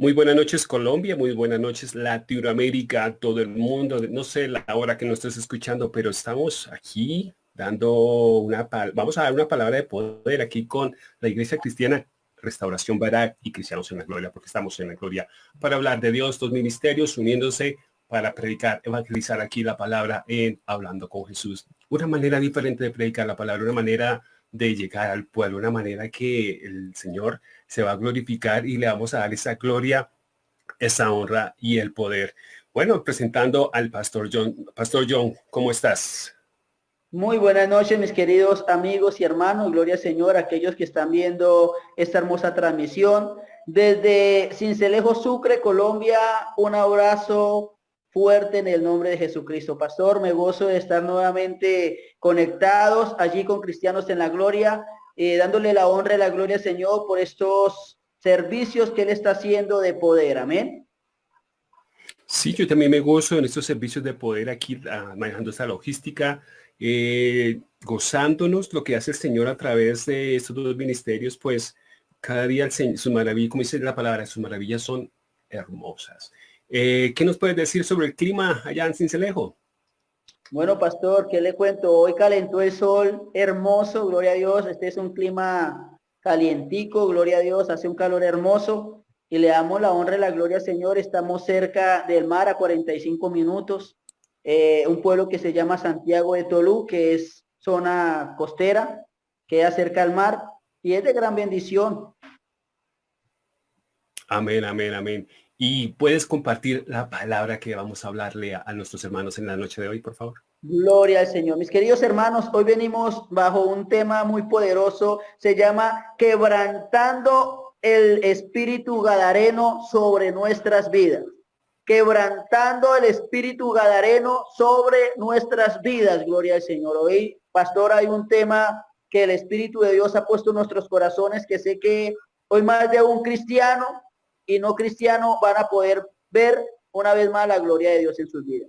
Muy buenas noches Colombia, muy buenas noches Latinoamérica, todo el mundo. No sé la hora que nos estés escuchando, pero estamos aquí dando una, vamos a dar una palabra de poder aquí con la Iglesia Cristiana Restauración Barak y Cristianos en la Gloria, porque estamos en la Gloria, para hablar de Dios, dos ministerios uniéndose para predicar, evangelizar aquí la palabra en Hablando con Jesús. Una manera diferente de predicar la palabra, una manera de llegar al pueblo, una manera que el Señor se va a glorificar y le vamos a dar esa gloria, esa honra y el poder. Bueno, presentando al Pastor John. Pastor John, ¿cómo estás? Muy buenas noches, mis queridos amigos y hermanos. Gloria al Señor, aquellos que están viendo esta hermosa transmisión. Desde Cincelejo, Sucre, Colombia, un abrazo fuerte en el nombre de Jesucristo. Pastor, me gozo de estar nuevamente conectados allí con Cristianos en la Gloria, eh, dándole la honra y la gloria al Señor por estos servicios que Él está haciendo de poder. Amén. Sí, yo también me gozo en estos servicios de poder aquí, ah, manejando esta logística, eh, gozándonos lo que hace el Señor a través de estos dos ministerios, pues cada día el su maravilla, como dice la palabra, sus maravillas son hermosas. Eh, ¿Qué nos puedes decir sobre el clima allá en Cincelejo? Bueno, pastor, ¿qué le cuento? Hoy calentó el sol, hermoso, gloria a Dios. Este es un clima calientico, gloria a Dios, hace un calor hermoso. Y le damos la honra y la gloria al Señor. Estamos cerca del mar a 45 minutos. Eh, un pueblo que se llama Santiago de Tolú, que es zona costera, queda cerca al mar y es de gran bendición. Amén, amén, amén. Y puedes compartir la palabra que vamos a hablarle a, nuestros hermanos en la noche de hoy, por favor. Gloria al Señor. Mis queridos hermanos, hoy venimos bajo un tema muy poderoso. Se llama quebrantando el espíritu gadareno sobre nuestras vidas. Quebrantando el espíritu gadareno sobre nuestras vidas. Gloria al Señor. Hoy, pastor, hay un tema que el Espíritu de Dios ha puesto en nuestros corazones que sé que hoy más de un cristiano y no cristiano van a poder ver una vez más la gloria de Dios en sus vidas.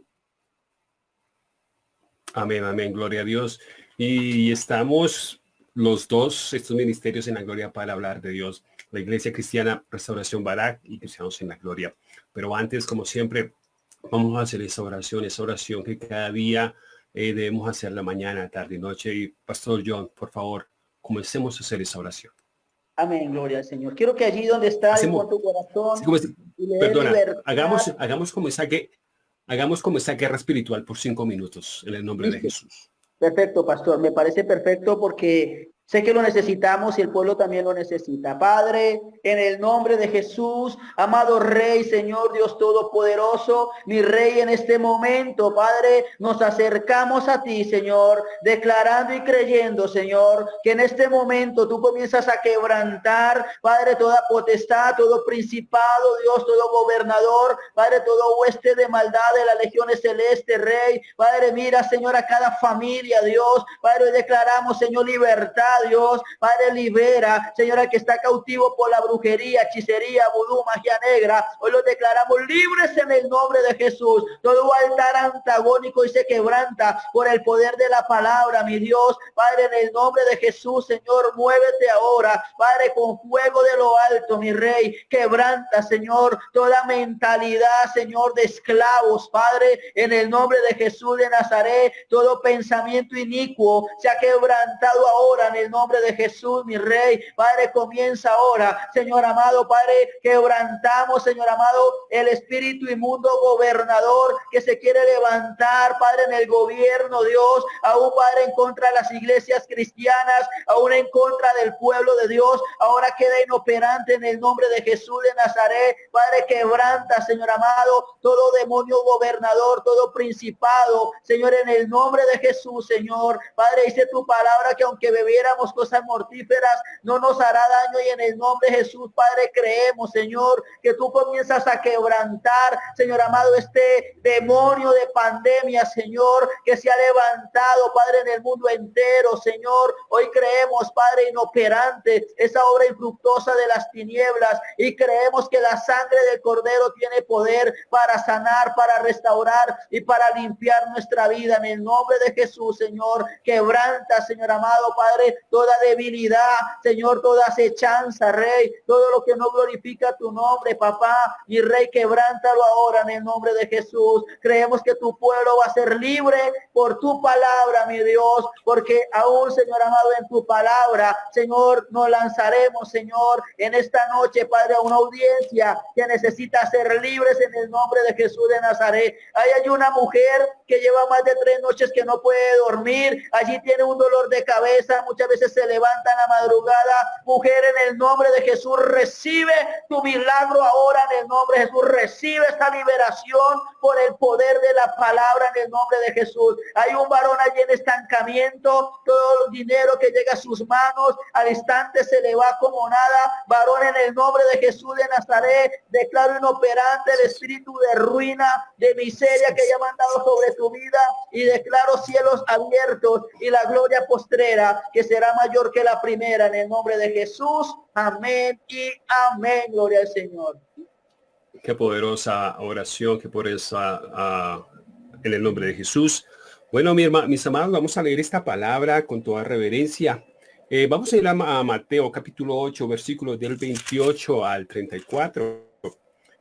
Amén, amén, gloria a Dios. Y estamos los dos, estos ministerios en la gloria para hablar de Dios. La Iglesia Cristiana Restauración Barak y Cristianos en la Gloria. Pero antes, como siempre, vamos a hacer esa oración, esa oración que cada día eh, debemos hacer la mañana, tarde y noche. Y Pastor John, por favor, comencemos a hacer esa oración. Amén, gloria al Señor. Quiero que allí donde está con tu corazón, perdona, hagamos, hagamos como esa que hagamos como esa guerra espiritual por cinco minutos en el nombre de Jesús. Perfecto, pastor. Me parece perfecto porque Sé que lo necesitamos y el pueblo también lo necesita. Padre, en el nombre de Jesús, amado Rey, Señor Dios Todopoderoso, mi Rey en este momento, Padre, nos acercamos a ti, Señor, declarando y creyendo, Señor, que en este momento tú comienzas a quebrantar, Padre, toda potestad, todo principado, Dios, todo gobernador, Padre, todo hueste de maldad de las legiones celeste, Rey. Padre, mira, Señor, a cada familia, Dios. Padre, declaramos, Señor, libertad Dios. Padre, libera, Señora, que está cautivo por la brujería, hechicería, vudú, magia negra. Hoy lo declaramos libres en el nombre de Jesús. Todo altar antagónico y se quebranta por el poder de la palabra, mi Dios. Padre, en el nombre de Jesús, Señor, muévete ahora. Padre, con fuego de lo alto, mi Rey. Quebranta, Señor, toda mentalidad, Señor, de esclavos, Padre, en el nombre de Jesús de Nazaret. Todo pensamiento inicuo se ha quebrantado ahora en nombre de Jesús, mi rey. Padre, comienza ahora, Señor amado, Padre, quebrantamos, Señor amado, el espíritu inmundo gobernador que se quiere levantar, Padre, en el gobierno, Dios, aún, Padre, en contra de las iglesias cristianas, aún en contra del pueblo de Dios, ahora queda inoperante en el nombre de Jesús de Nazaret, Padre, quebranta, Señor amado, todo demonio gobernador, todo principado, Señor, en el nombre de Jesús, Señor, Padre, dice tu palabra que aunque bebiera cosas mortíferas, no nos hará daño y en el nombre de Jesús, Padre, creemos, Señor, que tú comienzas a quebrantar, Señor amado, este demonio de pandemia, Señor, que se ha levantado, Padre, en el mundo entero, Señor. Hoy creemos, Padre, inoperante, esa obra infructuosa de las tinieblas y creemos que la sangre del Cordero tiene poder para sanar, para restaurar y para limpiar nuestra vida en el nombre de Jesús, Señor. Quebranta, Señor amado, Padre, toda debilidad, Señor, toda acechanza, Rey, todo lo que no glorifica tu nombre, papá, mi Rey, quebrántalo ahora en el nombre de Jesús. Creemos que tu pueblo va a ser libre por tu palabra, mi Dios, porque aún, Señor amado, en tu palabra, Señor, nos lanzaremos, Señor, en esta noche, Padre, a una audiencia que necesita ser libres en el nombre de Jesús de Nazaret. Ahí hay una mujer que lleva más de tres noches que no puede dormir. Allí tiene un dolor de cabeza. Muchas veces se levanta la madrugada. Mujer, en el nombre de Jesús, recibe tu milagro ahora en el nombre de Jesús. Recibe esta liberación por el poder de la palabra en el nombre de Jesús. Hay un varón allí en estancamiento. Todo el dinero que llega a sus manos al instante se le va como nada. Varón en el nombre de Jesús de Nazaret. Declaro inoperante el espíritu de ruina, de miseria que haya mandado sobre tu vida y declaro cielos abiertos y la gloria postrera que será mayor que la primera en el nombre de Jesús. Amén y amén. Gloria al Señor. Qué poderosa oración, qué poderosa uh, en el nombre de Jesús. Bueno, mi mis amados, vamos a leer esta palabra con toda reverencia. Eh, vamos a ir a, a Mateo capítulo 8, versículos del 28 al 34.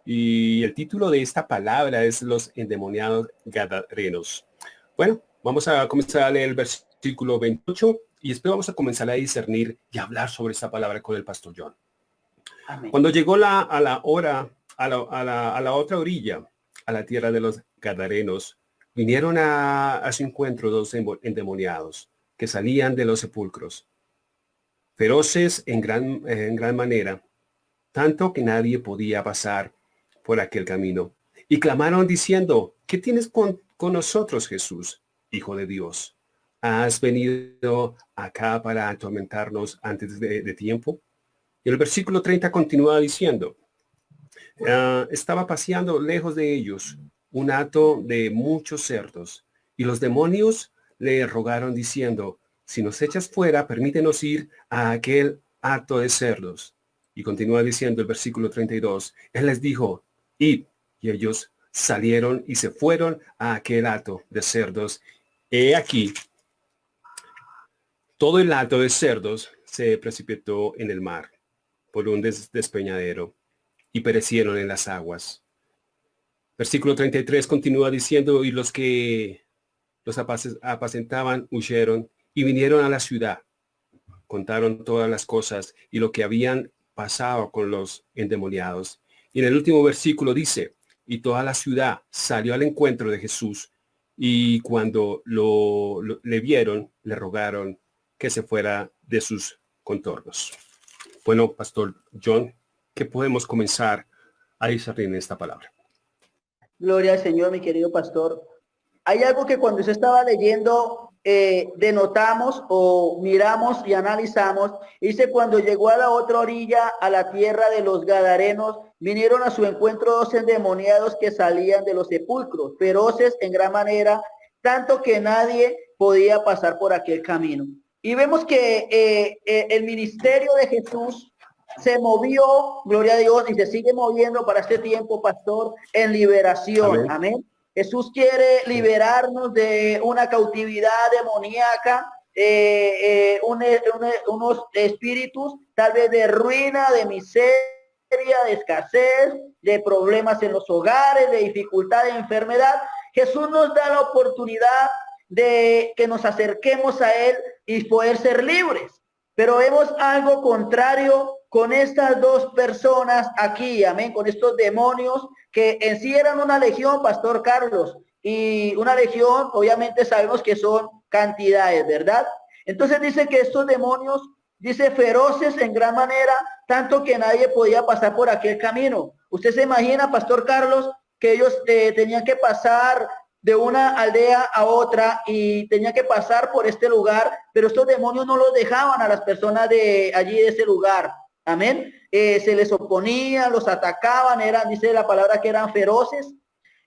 Y el título de esta palabra es los endemoniados gadarenos. Bueno, vamos a comenzar a leer el versículo 28 y después vamos a comenzar a discernir y hablar sobre esta palabra con el pastor John. Cuando llegó la, a la hora, a la, a, la, a la, otra orilla, a la tierra de los gadarenos, vinieron a, a su encuentro dos endemoniados que salían de los sepulcros, feroces en gran, en gran manera, tanto que nadie podía pasar por aquel camino. Y clamaron diciendo, ¿qué tienes con, con nosotros, Jesús, Hijo de Dios? ¿Has venido acá para atormentarnos antes de, tiempo? Y el versículo 30 continúa diciendo, ah, estaba paseando lejos de ellos un hato de muchos cerdos, y los demonios le rogaron diciendo, si nos echas fuera, permítenos ir a aquel hato de cerdos. Y continúa diciendo el versículo 32, él les dijo, y, y ellos salieron y se fueron a aquel hato de cerdos. He aquí, todo el hato de cerdos se precipitó en el mar por un despeñadero y perecieron en las aguas. Versículo 33 continúa diciendo, y los que los apacentaban huyeron y vinieron a la ciudad. Contaron todas las cosas y lo que habían pasado con los endemoniados y en el último versículo dice, y toda la ciudad salió al encuentro de Jesús y cuando lo, le vieron, le rogaron que se fuera de sus contornos. Bueno, Pastor John, ¿qué podemos comenzar a discernir en esta palabra? Gloria al Señor, mi querido pastor. Hay algo que cuando se estaba leyendo eh, denotamos o miramos y analizamos, dice cuando llegó a la otra orilla, a la tierra de los Gadarenos, vinieron a su encuentro dos endemoniados que salían de los sepulcros, feroces en gran manera, tanto que nadie podía pasar por aquel camino. Y vemos que eh, eh, el ministerio de Jesús se movió, gloria a Dios, y se sigue moviendo para este tiempo, pastor, en liberación. Amén. Jesús quiere liberarnos de una cautividad demoníaca, eh, eh, unos espíritus tal vez de ruina, de miseria, de escasez, de problemas en los hogares, de dificultad, de enfermedad. Jesús nos da la oportunidad de que nos acerquemos a Él y poder ser libres. Pero vemos algo contrario con estas dos personas aquí, amén, con estos demonios que en sí eran una legión, Pastor Carlos, y una legión, obviamente sabemos que son cantidades, ¿verdad? Entonces dice que estos demonios, dice feroces en gran manera, tanto que nadie podía pasar por aquel camino. Usted se imagina, Pastor Carlos, que ellos eh, tenían que pasar de una aldea a otra y tenían que pasar por este lugar, pero estos demonios no los dejaban a las personas de allí de ese lugar. Amén. Eh, se les oponía, los atacaban, eran, dice la palabra que eran feroces.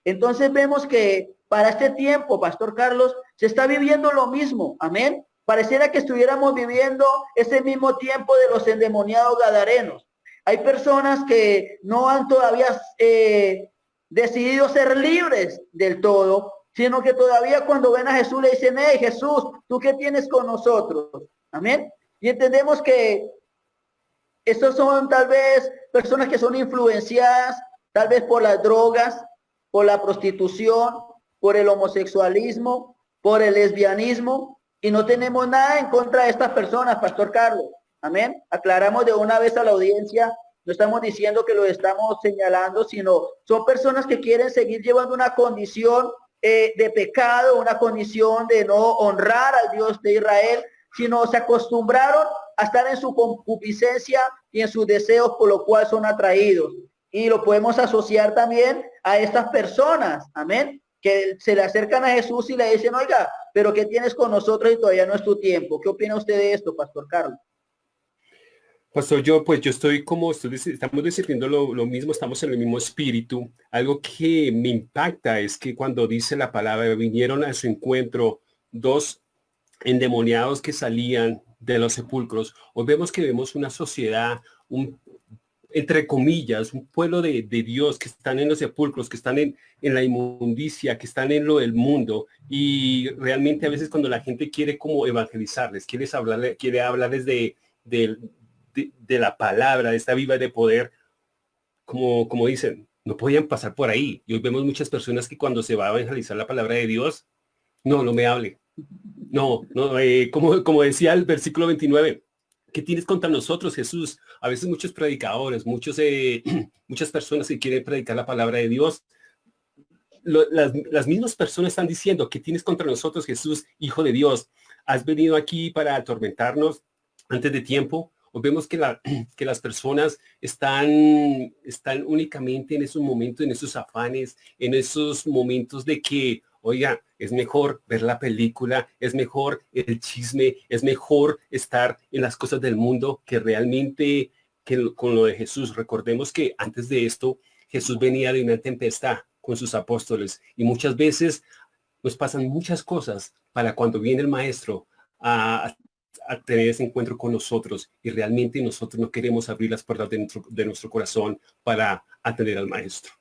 Entonces vemos que para este tiempo, Pastor Carlos, se está viviendo lo mismo. Amén. Pareciera que estuviéramos viviendo ese mismo tiempo de los endemoniados gadarenos. Hay personas que no han todavía eh, decidido ser libres del todo, sino que todavía cuando ven a Jesús le dicen, hey Jesús, ¿tú qué tienes con nosotros? Amén. Y entendemos que estos son tal vez personas que son influenciadas tal vez por las drogas, por la prostitución, por el homosexualismo, por el lesbianismo, y no tenemos nada en contra de estas personas, Pastor Carlos. Amén. Aclaramos de una vez a la audiencia, no estamos diciendo que lo estamos señalando, sino son personas que quieren seguir llevando una condición eh, de pecado, una condición de no honrar al Dios de Israel, sino se acostumbraron a estar en su concupiscencia y en sus deseos, por lo cual son atraídos. Y lo podemos asociar también a estas personas, amén, que se le acercan a Jesús y le dicen, oiga, pero ¿qué tienes con nosotros y todavía no es tu tiempo? ¿Qué opina usted de esto, Pastor Carlos? Pastor, yo pues yo estoy como, estamos decidiendo lo, lo, mismo, estamos en el mismo espíritu. Algo que me impacta es que cuando dice la palabra, vinieron a su encuentro dos endemoniados que salían de los sepulcros, hoy vemos que vemos una sociedad, un, entre comillas, un pueblo de, Dios que están en los sepulcros, que están en, en, la inmundicia, que están en lo del mundo. Y realmente a veces cuando la gente quiere como evangelizarles, quiere hablarles, quiere hablarles de, de, de, la palabra, de esta viva de poder, como, como dicen, no podían pasar por ahí. Y hoy vemos muchas personas que cuando se va a evangelizar la palabra de Dios, no, no me hable, no, no, eh, como, como decía el versículo 29, ¿qué tienes contra nosotros, Jesús? A veces muchos predicadores, muchos, eh, muchas personas que quieren predicar la palabra de Dios, las, las, mismas personas están diciendo, ¿qué tienes contra nosotros, Jesús, Hijo de Dios? ¿Has venido aquí para atormentarnos antes de tiempo? Vemos que, la, que las personas están, están únicamente en esos momentos, en esos afanes, en esos momentos de que, oiga, es mejor ver la película, es mejor el chisme, es mejor estar en las cosas del mundo que realmente que con lo de Jesús. Recordemos que antes de esto, Jesús venía de una tempestad con sus apóstoles y muchas veces nos pasan muchas cosas para cuando viene el maestro a, tener ese encuentro con nosotros y realmente nosotros no queremos abrir las puertas de nuestro, de nuestro corazón para atender al maestro.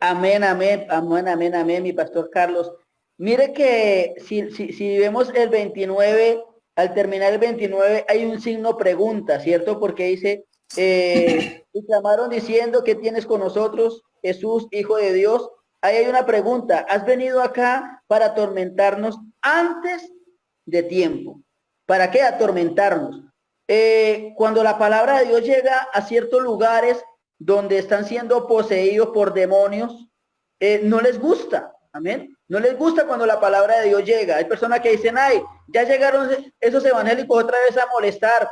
Amén, amén, amén, amén, amén, mi pastor Carlos. Mire que si, si, si vemos el 29, al terminar el 29 hay un signo pregunta, ¿cierto? Porque dice, eh, y clamaron diciendo, ¿qué tienes con nosotros, Jesús, Hijo de Dios? Ahí hay una pregunta, ¿has venido acá para atormentarnos antes de tiempo? ¿Para qué atormentarnos? Eh, cuando la palabra de Dios llega a ciertos lugares, donde están siendo poseídos por demonios, eh, no les gusta. Amén. No les gusta cuando la palabra de Dios llega. Hay personas que dicen, ay, ya llegaron esos evangélicos otra vez a molestar.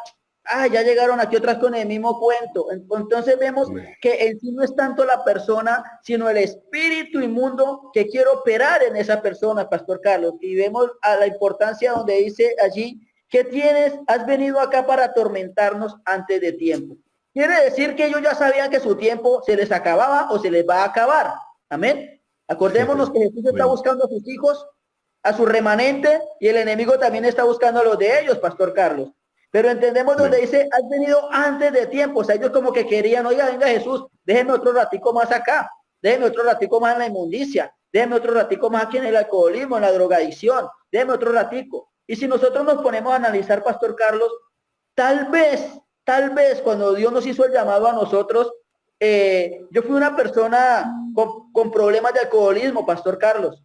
Ah, ya llegaron aquí otras con el mismo cuento. Entonces vemos que en sí no es tanto la persona, sino el espíritu inmundo que quiere operar en esa persona, Pastor Carlos. Y vemos a la importancia donde dice allí, que tienes? Has venido acá para atormentarnos antes de tiempo. Quiere decir que ellos ya sabían que su tiempo se les acababa o se les va a acabar. Amén. Acordémonos que Jesús está buscando a sus hijos, a su remanente, y el enemigo también está buscando a los de ellos, Pastor Carlos. Pero entendemos donde dice, has venido antes de tiempo. O sea, ellos como que querían, oiga, venga Jesús, déjenme otro ratico más acá, déjenme otro ratico más en la inmundicia, déjenme otro ratico más aquí en el alcoholismo, en la drogadicción, déjenme otro ratico. Y si nosotros nos ponemos a analizar, Pastor Carlos, tal vez Tal vez cuando Dios nos hizo el llamado a nosotros, eh, yo fui una persona con, problemas de alcoholismo, Pastor Carlos.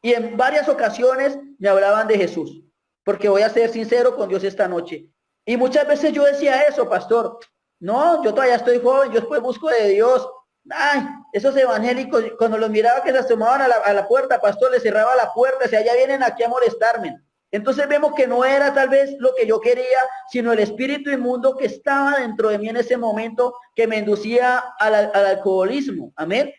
Y en varias ocasiones me hablaban de Jesús, porque voy a ser sincero con Dios esta noche. Y muchas veces yo decía eso, pastor. No, yo todavía estoy joven, yo después busco de Dios. Ay, esos evangélicos, cuando los miraba que se asomaban a la, a la puerta, pastor, les cerraba la puerta, si allá vienen aquí a molestarme. Entonces vemos que no era tal vez lo que yo quería, sino el espíritu inmundo que estaba dentro de mí en ese momento que me inducía al, alcoholismo. Amén.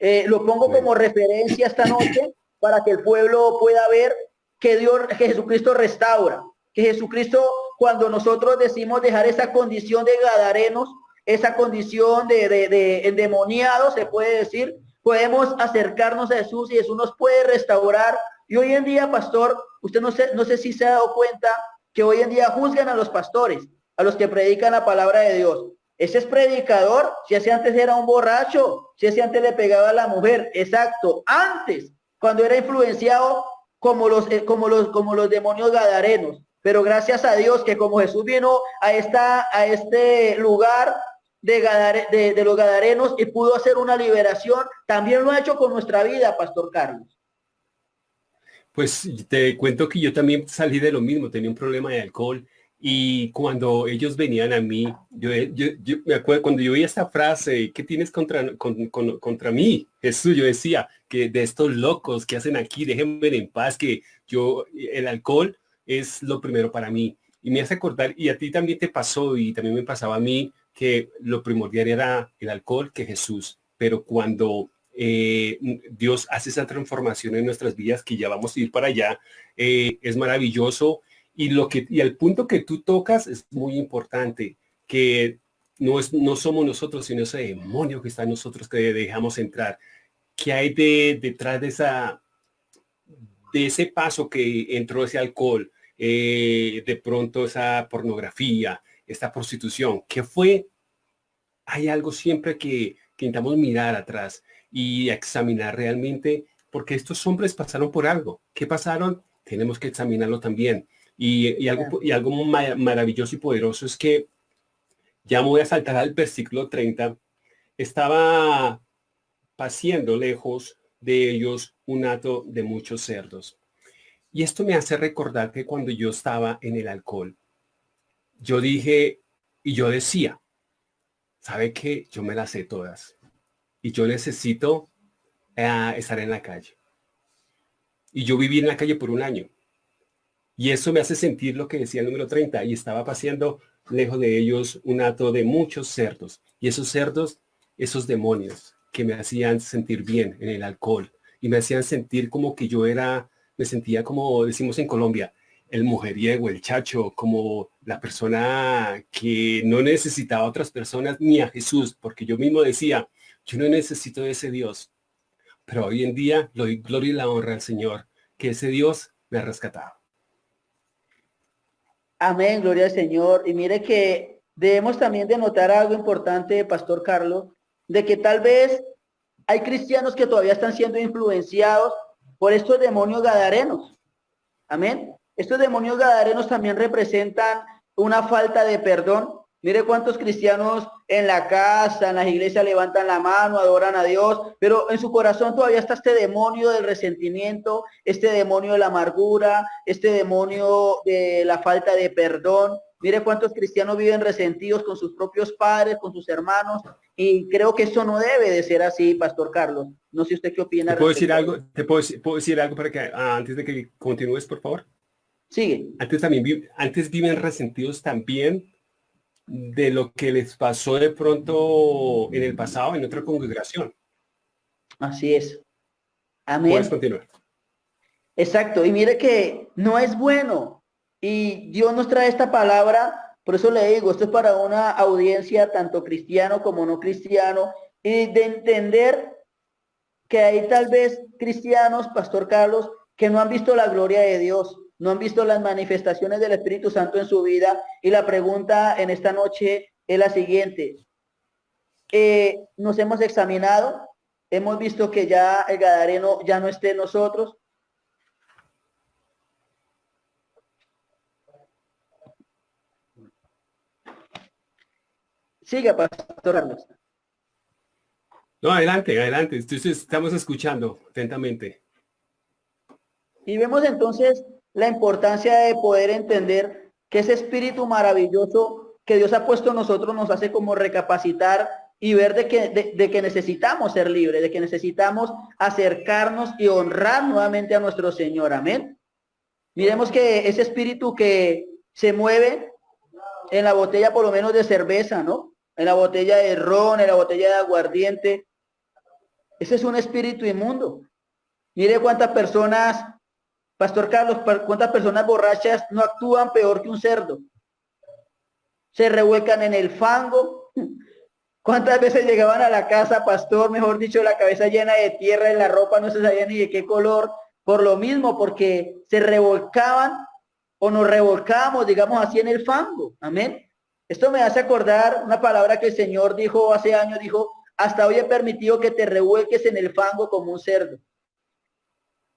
Eh, lo pongo como referencia esta noche para que el pueblo pueda ver que Dios, que Jesucristo restaura, que Jesucristo cuando nosotros decimos dejar esa condición de gadarenos, esa condición de, de, de endemoniado, se puede decir, podemos acercarnos a Jesús y Jesús nos puede restaurar y hoy en día, pastor, usted no sé, no sé si se ha dado cuenta que hoy en día juzgan a los pastores, a los que predican la palabra de Dios. Ese es predicador, si ese antes era un borracho, si ese antes le pegaba a la mujer, exacto, antes, cuando era influenciado como los, eh, como los, como los demonios gadarenos. Pero gracias a Dios que como Jesús vino a, esta, a este lugar de, de, los gadarenos y pudo hacer una liberación, también lo ha hecho con nuestra vida, Pastor Carlos. Pues te cuento que yo también salí de lo mismo, tenía un problema de alcohol y cuando ellos venían a mí, yo, yo, me acuerdo cuando yo oí esta frase, ¿qué tienes contra, contra mí? Jesús, yo decía que de estos locos que hacen aquí, déjenme en paz, que yo, el alcohol es lo primero para mí. Y me hace acordar, y a ti también te pasó, y también me pasaba a mí, que lo primordial era el alcohol que Jesús. Pero cuando eh, Dios hace esa transformación en nuestras vidas, que ya vamos a ir para allá, eh, es maravilloso. Y, lo que, y el punto que tú tocas es muy importante, que no, es, no somos nosotros, sino ese demonio que está en nosotros que dejamos entrar. ¿Qué hay de, detrás de, esa, de ese paso que entró ese alcohol? Eh, de pronto esa pornografía, esta prostitución, ¿qué fue? Hay algo siempre que, que intentamos mirar atrás y examinar realmente, porque estos hombres pasaron por algo. ¿Qué pasaron? Tenemos que examinarlo también. Y, algo, y algo maravilloso y poderoso es que, ya voy a saltar al versículo 30, estaba paseando lejos de ellos un hato de muchos cerdos. Y esto me hace recordar que cuando yo estaba en el alcohol, yo dije y yo decía, ¿sabe qué? Yo me las sé todas. Y yo necesito eh, estar en la calle. Y yo viví en la calle por un año. Y eso me hace sentir lo que decía el número 30. Y estaba paseando lejos de ellos un hato de muchos cerdos. Y esos cerdos, esos demonios que me hacían sentir bien en el alcohol. Y me hacían sentir como que yo era me sentía como decimos en Colombia, el mujeriego, el chacho, como la persona que no necesitaba a otras personas ni a Jesús, porque yo mismo decía, yo no necesito de ese Dios. Pero hoy en día le doy gloria y la honra al Señor, que ese Dios me ha rescatado. Amén, gloria al Señor. Y mire que debemos también de notar algo importante, Pastor Carlos, de que tal vez hay cristianos que todavía están siendo influenciados por estos demonios gadarenos. Amén. Estos demonios gadarenos también representan una falta de perdón. Mire cuántos cristianos en la casa, en las iglesias levantan la mano, adoran a Dios, pero en su corazón todavía está este demonio del resentimiento, este demonio de la amargura, este demonio de la falta de perdón. Mire cuántos cristianos viven resentidos con sus propios padres, con sus hermanos, y creo que eso no debe de ser así, Pastor Carlos. No sé usted qué opina. ¿Te puedo decir algo? ¿Te puedo, decir algo para que ah, antes de que continúes, por favor? Sigue. Antes también antes viven resentidos también de lo que les pasó de pronto en el pasado en otra congregación. Así es. Amén. Puedes continuar. Exacto. Y mire que no es bueno y Dios nos trae esta palabra, por eso le digo, esto es para una audiencia tanto cristiano como no cristiano, y de entender que hay tal vez cristianos, Pastor Carlos, que no han visto la gloria de Dios, no han visto las manifestaciones del Espíritu Santo en su vida. Y la pregunta en esta noche es la siguiente. Eh, nos hemos examinado, hemos visto que ya el Gadareno ya no esté en nosotros, Siga, Pastor Carlos. No, adelante, adelante. Entonces, estamos escuchando atentamente. Y vemos entonces la importancia de poder entender que ese espíritu maravilloso que Dios ha puesto en nosotros nos hace como recapacitar y ver de que, de que necesitamos ser libres, de que necesitamos acercarnos y honrar nuevamente a nuestro Señor. Amén. Miremos que ese espíritu que se mueve en la botella por lo menos de cerveza, ¿no? en la botella de ron, en la botella de aguardiente. Ese es un espíritu inmundo. Mire cuántas personas, Pastor Carlos, cuántas personas borrachas no actúan peor que un cerdo. Se revuelcan en el fango. ¿Cuántas veces llegaban a la casa, pastor, mejor dicho, la cabeza llena de tierra y la ropa no se sabía ni de qué color? Por lo mismo, porque se revolcaban o nos revolcábamos, digamos así, en el fango. Amén. Esto me hace acordar una palabra que el Señor dijo hace años, dijo, hasta hoy he permitido que te revuelques en el fango como un cerdo.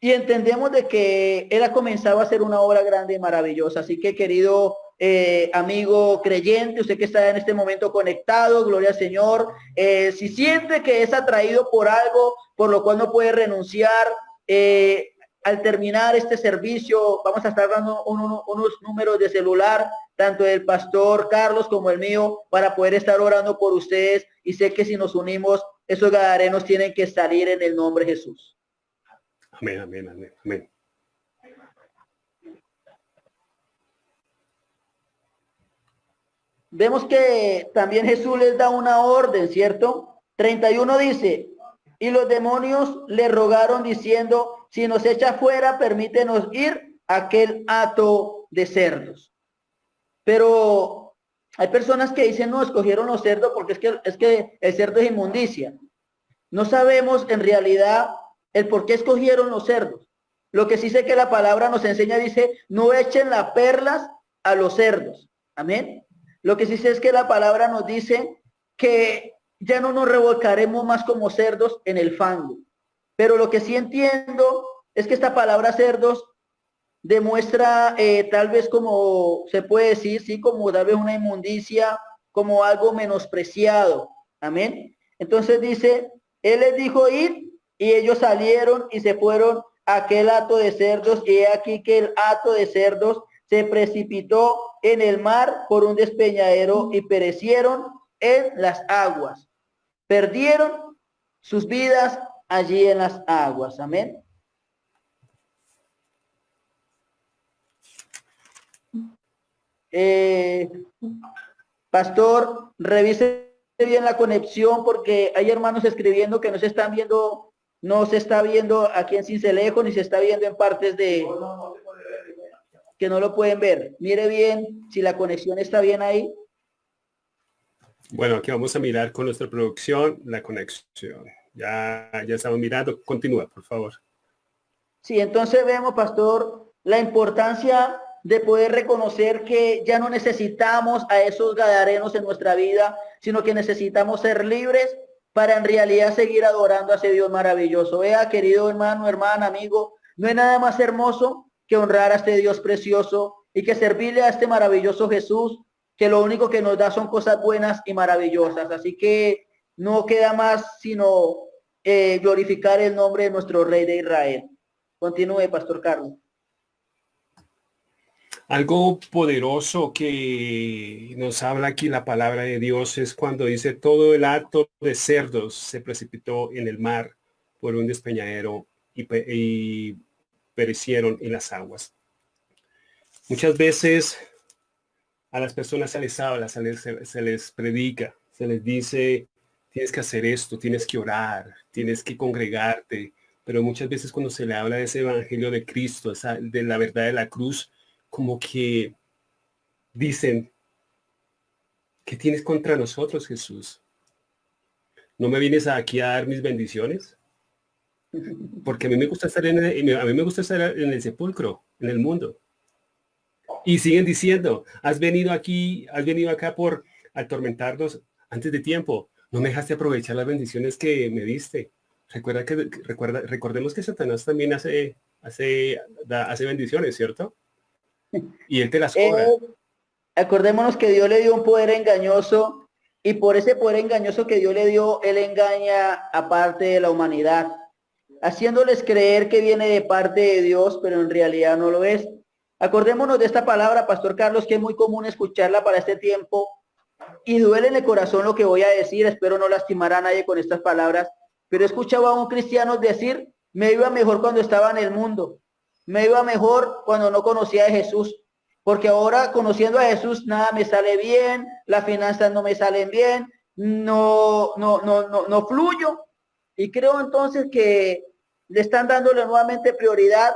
Y entendemos de que Él ha comenzado a hacer una obra grande y maravillosa. Así que querido eh, amigo creyente, usted que está en este momento conectado, gloria al Señor, eh, si siente que es atraído por algo por lo cual no puede renunciar, eh, al terminar este servicio vamos a estar dando unos números de celular, tanto del pastor Carlos como el mío, para poder estar orando por ustedes. Y sé que si nos unimos, esos gadarenos tienen que salir en el nombre de Jesús. Vemos que también Jesús les da una orden, ¿cierto? 31 dice, y los demonios le rogaron diciendo, si nos echa fuera, permítenos ir a aquel hato de cerdos. Pero hay personas que dicen, no, escogieron los cerdos porque es que, es que el cerdo es inmundicia. No sabemos en realidad el por qué escogieron los cerdos. Lo que sí sé que la palabra nos enseña, dice, no echen las perlas a los cerdos. Amén. Lo que sí sé es que la palabra nos dice que ya no nos revolcaremos más como cerdos en el fango. Pero lo que sí entiendo es que esta palabra cerdos demuestra eh, tal vez como se puede decir, sí, como tal vez una inmundicia, como algo menospreciado. Amén. Entonces dice, él les dijo ir y ellos salieron y se fueron a aquel hato de cerdos y he aquí que el hato de cerdos se precipitó en el mar por un despeñadero y perecieron en las aguas. Perdieron sus vidas allí en las aguas. Amén. Eh, pastor, revise bien la conexión porque hay hermanos escribiendo que no se están viendo no se está viendo aquí en Cincelejo ni se está viendo en partes de que no lo pueden ver. Mire bien si la conexión está bien ahí. Bueno, aquí vamos a mirar con nuestra producción la conexión. Ya, ya estamos mirando. Continúa, por favor. Sí, entonces vemos, pastor, la importancia de poder reconocer que ya no necesitamos a esos gadarenos en nuestra vida, sino que necesitamos ser libres para en realidad seguir adorando a ese Dios maravilloso. Vea, querido hermano, hermana, amigo, no hay nada más hermoso que honrar a este Dios precioso y que servirle a este maravilloso Jesús, que lo único que nos da son cosas buenas y maravillosas. Así que no queda más sino eh, glorificar el nombre de nuestro Rey de Israel. Continúe, Pastor Carlos. Algo poderoso que nos habla aquí la palabra de Dios es cuando dice todo el acto de cerdos se precipitó en el mar por un despeñadero y, perecieron en las aguas. Muchas veces a las personas se les habla, se les, se les predica, se les dice, tienes que hacer esto, tienes que orar, tienes que congregarte, pero muchas veces cuando se le habla de ese evangelio de Cristo, esa, de la verdad de la cruz, como que dicen, ¿qué tienes contra nosotros, Jesús? ¿No me vienes aquí a dar mis bendiciones? Porque a mí me gusta estar en el, a mí me gusta estar en el sepulcro, en el mundo. Y siguen diciendo, has venido aquí, has venido acá por atormentarnos antes de tiempo. No me dejaste aprovechar las bendiciones que me diste. Recuerda que recuerda, recordemos que Satanás también hace, hace, hace bendiciones, ¿cierto? Y él te las cobra. Eh, acordémonos que Dios le dio un poder engañoso y por ese poder engañoso que Dios le dio, él engaña a parte de la humanidad, haciéndoles creer que viene de parte de Dios, pero en realidad no lo es. Acordémonos de esta palabra, Pastor Carlos, que es muy común escucharla para este tiempo y duele en el corazón lo que voy a decir, espero no lastimar a nadie con estas palabras, pero he escuchado a un cristiano decir, me iba mejor cuando estaba en el mundo, me iba mejor cuando no conocía a Jesús, porque ahora conociendo a Jesús nada me sale bien, las finanzas no me salen bien, no, no, no, no, no fluyo. Y creo entonces que le están dándole nuevamente prioridad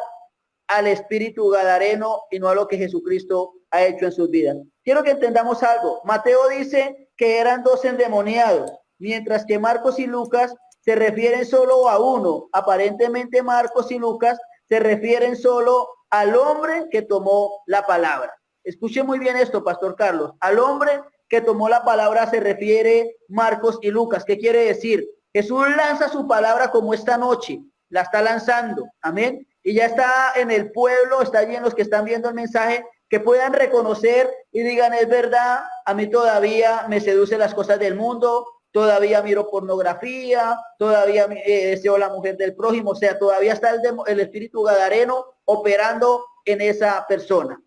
al espíritu gadareno y no a lo que Jesucristo ha hecho en sus vidas. Quiero que entendamos algo. Mateo dice que eran dos endemoniados, mientras que Marcos y Lucas se refieren solo a uno. Aparentemente Marcos y Lucas se refieren solo al hombre que tomó la palabra. Escuche muy bien esto, Pastor Carlos. Al hombre que tomó la palabra se refiere Marcos y Lucas. ¿Qué quiere decir? Jesús lanza su palabra como esta noche, la está lanzando. Amén. y ya está en el pueblo, está allí en los que están viendo el mensaje, que puedan reconocer y digan, es verdad, a mí todavía me seducen las cosas del mundo, todavía miro pornografía, todavía eh, deseo la mujer del prójimo, o sea, todavía está el, el espíritu gadareno operando en esa persona.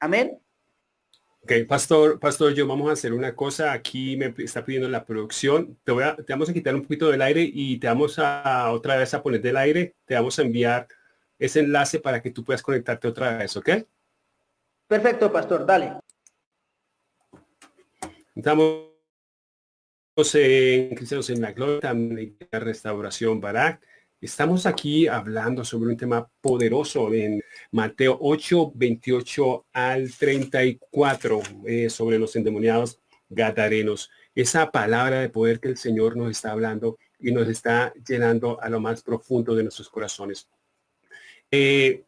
Amén. Ok, pastor, pastor, yo vamos a hacer una cosa. Aquí me está pidiendo la producción. Te, voy a, te vamos a quitar un poquito del aire y te vamos a otra vez a poner del aire. Te vamos a enviar ese enlace para que tú puedas conectarte otra vez, ¿ok? Perfecto, pastor, dale. Estamos en Cristianos en la Gloria, la Restauración Barak. Estamos aquí hablando sobre un tema poderoso en Mateo 8, 28 al 34, eh, sobre los endemoniados gadarenos. Esa palabra de poder que el Señor nos está hablando y nos está llenando a lo más profundo de nuestros corazones. Eh,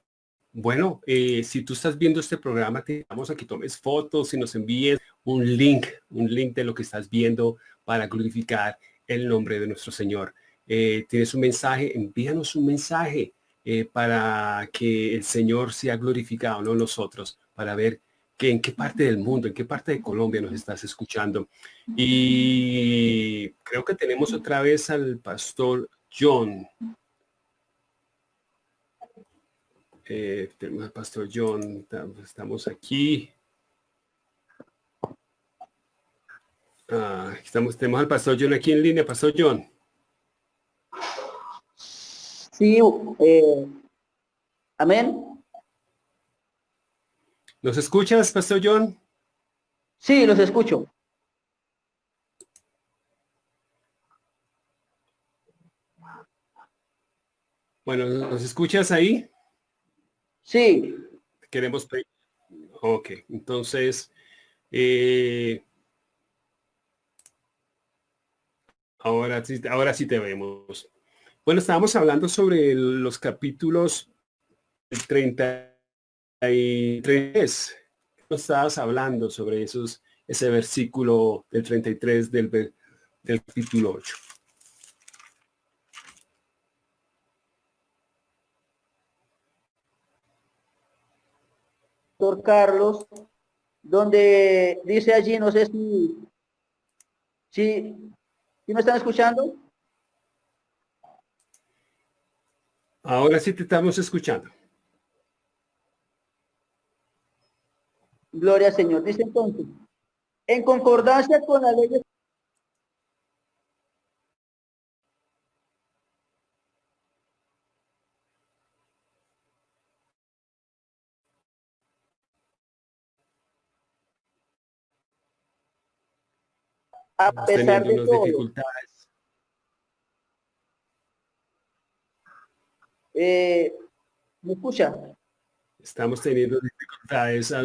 bueno, eh, si tú estás viendo este programa, te vamos a que tomes fotos y nos envíes un link, un link de lo que estás viendo para glorificar el nombre de nuestro Señor. Eh, tienes un mensaje, envíanos un mensaje eh, para que el Señor sea glorificado, no nosotros, para ver que en qué parte del mundo, en qué parte de Colombia nos estás escuchando. Y creo que tenemos otra vez al pastor John. Eh, tenemos al pastor John, estamos aquí. Ah, estamos, tenemos al pastor John aquí en línea, pastor John. Sí, eh, amén. ¿Nos escuchas, Pastor John? Sí, los escucho. Bueno, ¿nos escuchas ahí? Sí. Queremos... Ok, entonces... Eh, ahora, sí, ahora sí te vemos. Bueno, estábamos hablando sobre los capítulos 33. No estabas hablando sobre esos, ese versículo del 33 del, del capítulo 8. Doctor Carlos, donde dice allí, no sé si, si, si me están escuchando. Ahora sí te estamos escuchando. Gloria al Señor. Dice entonces, en concordancia con la ley a pesar de todo, dificultades Eh, ¿Me escucha? Estamos teniendo dificultades. Ah,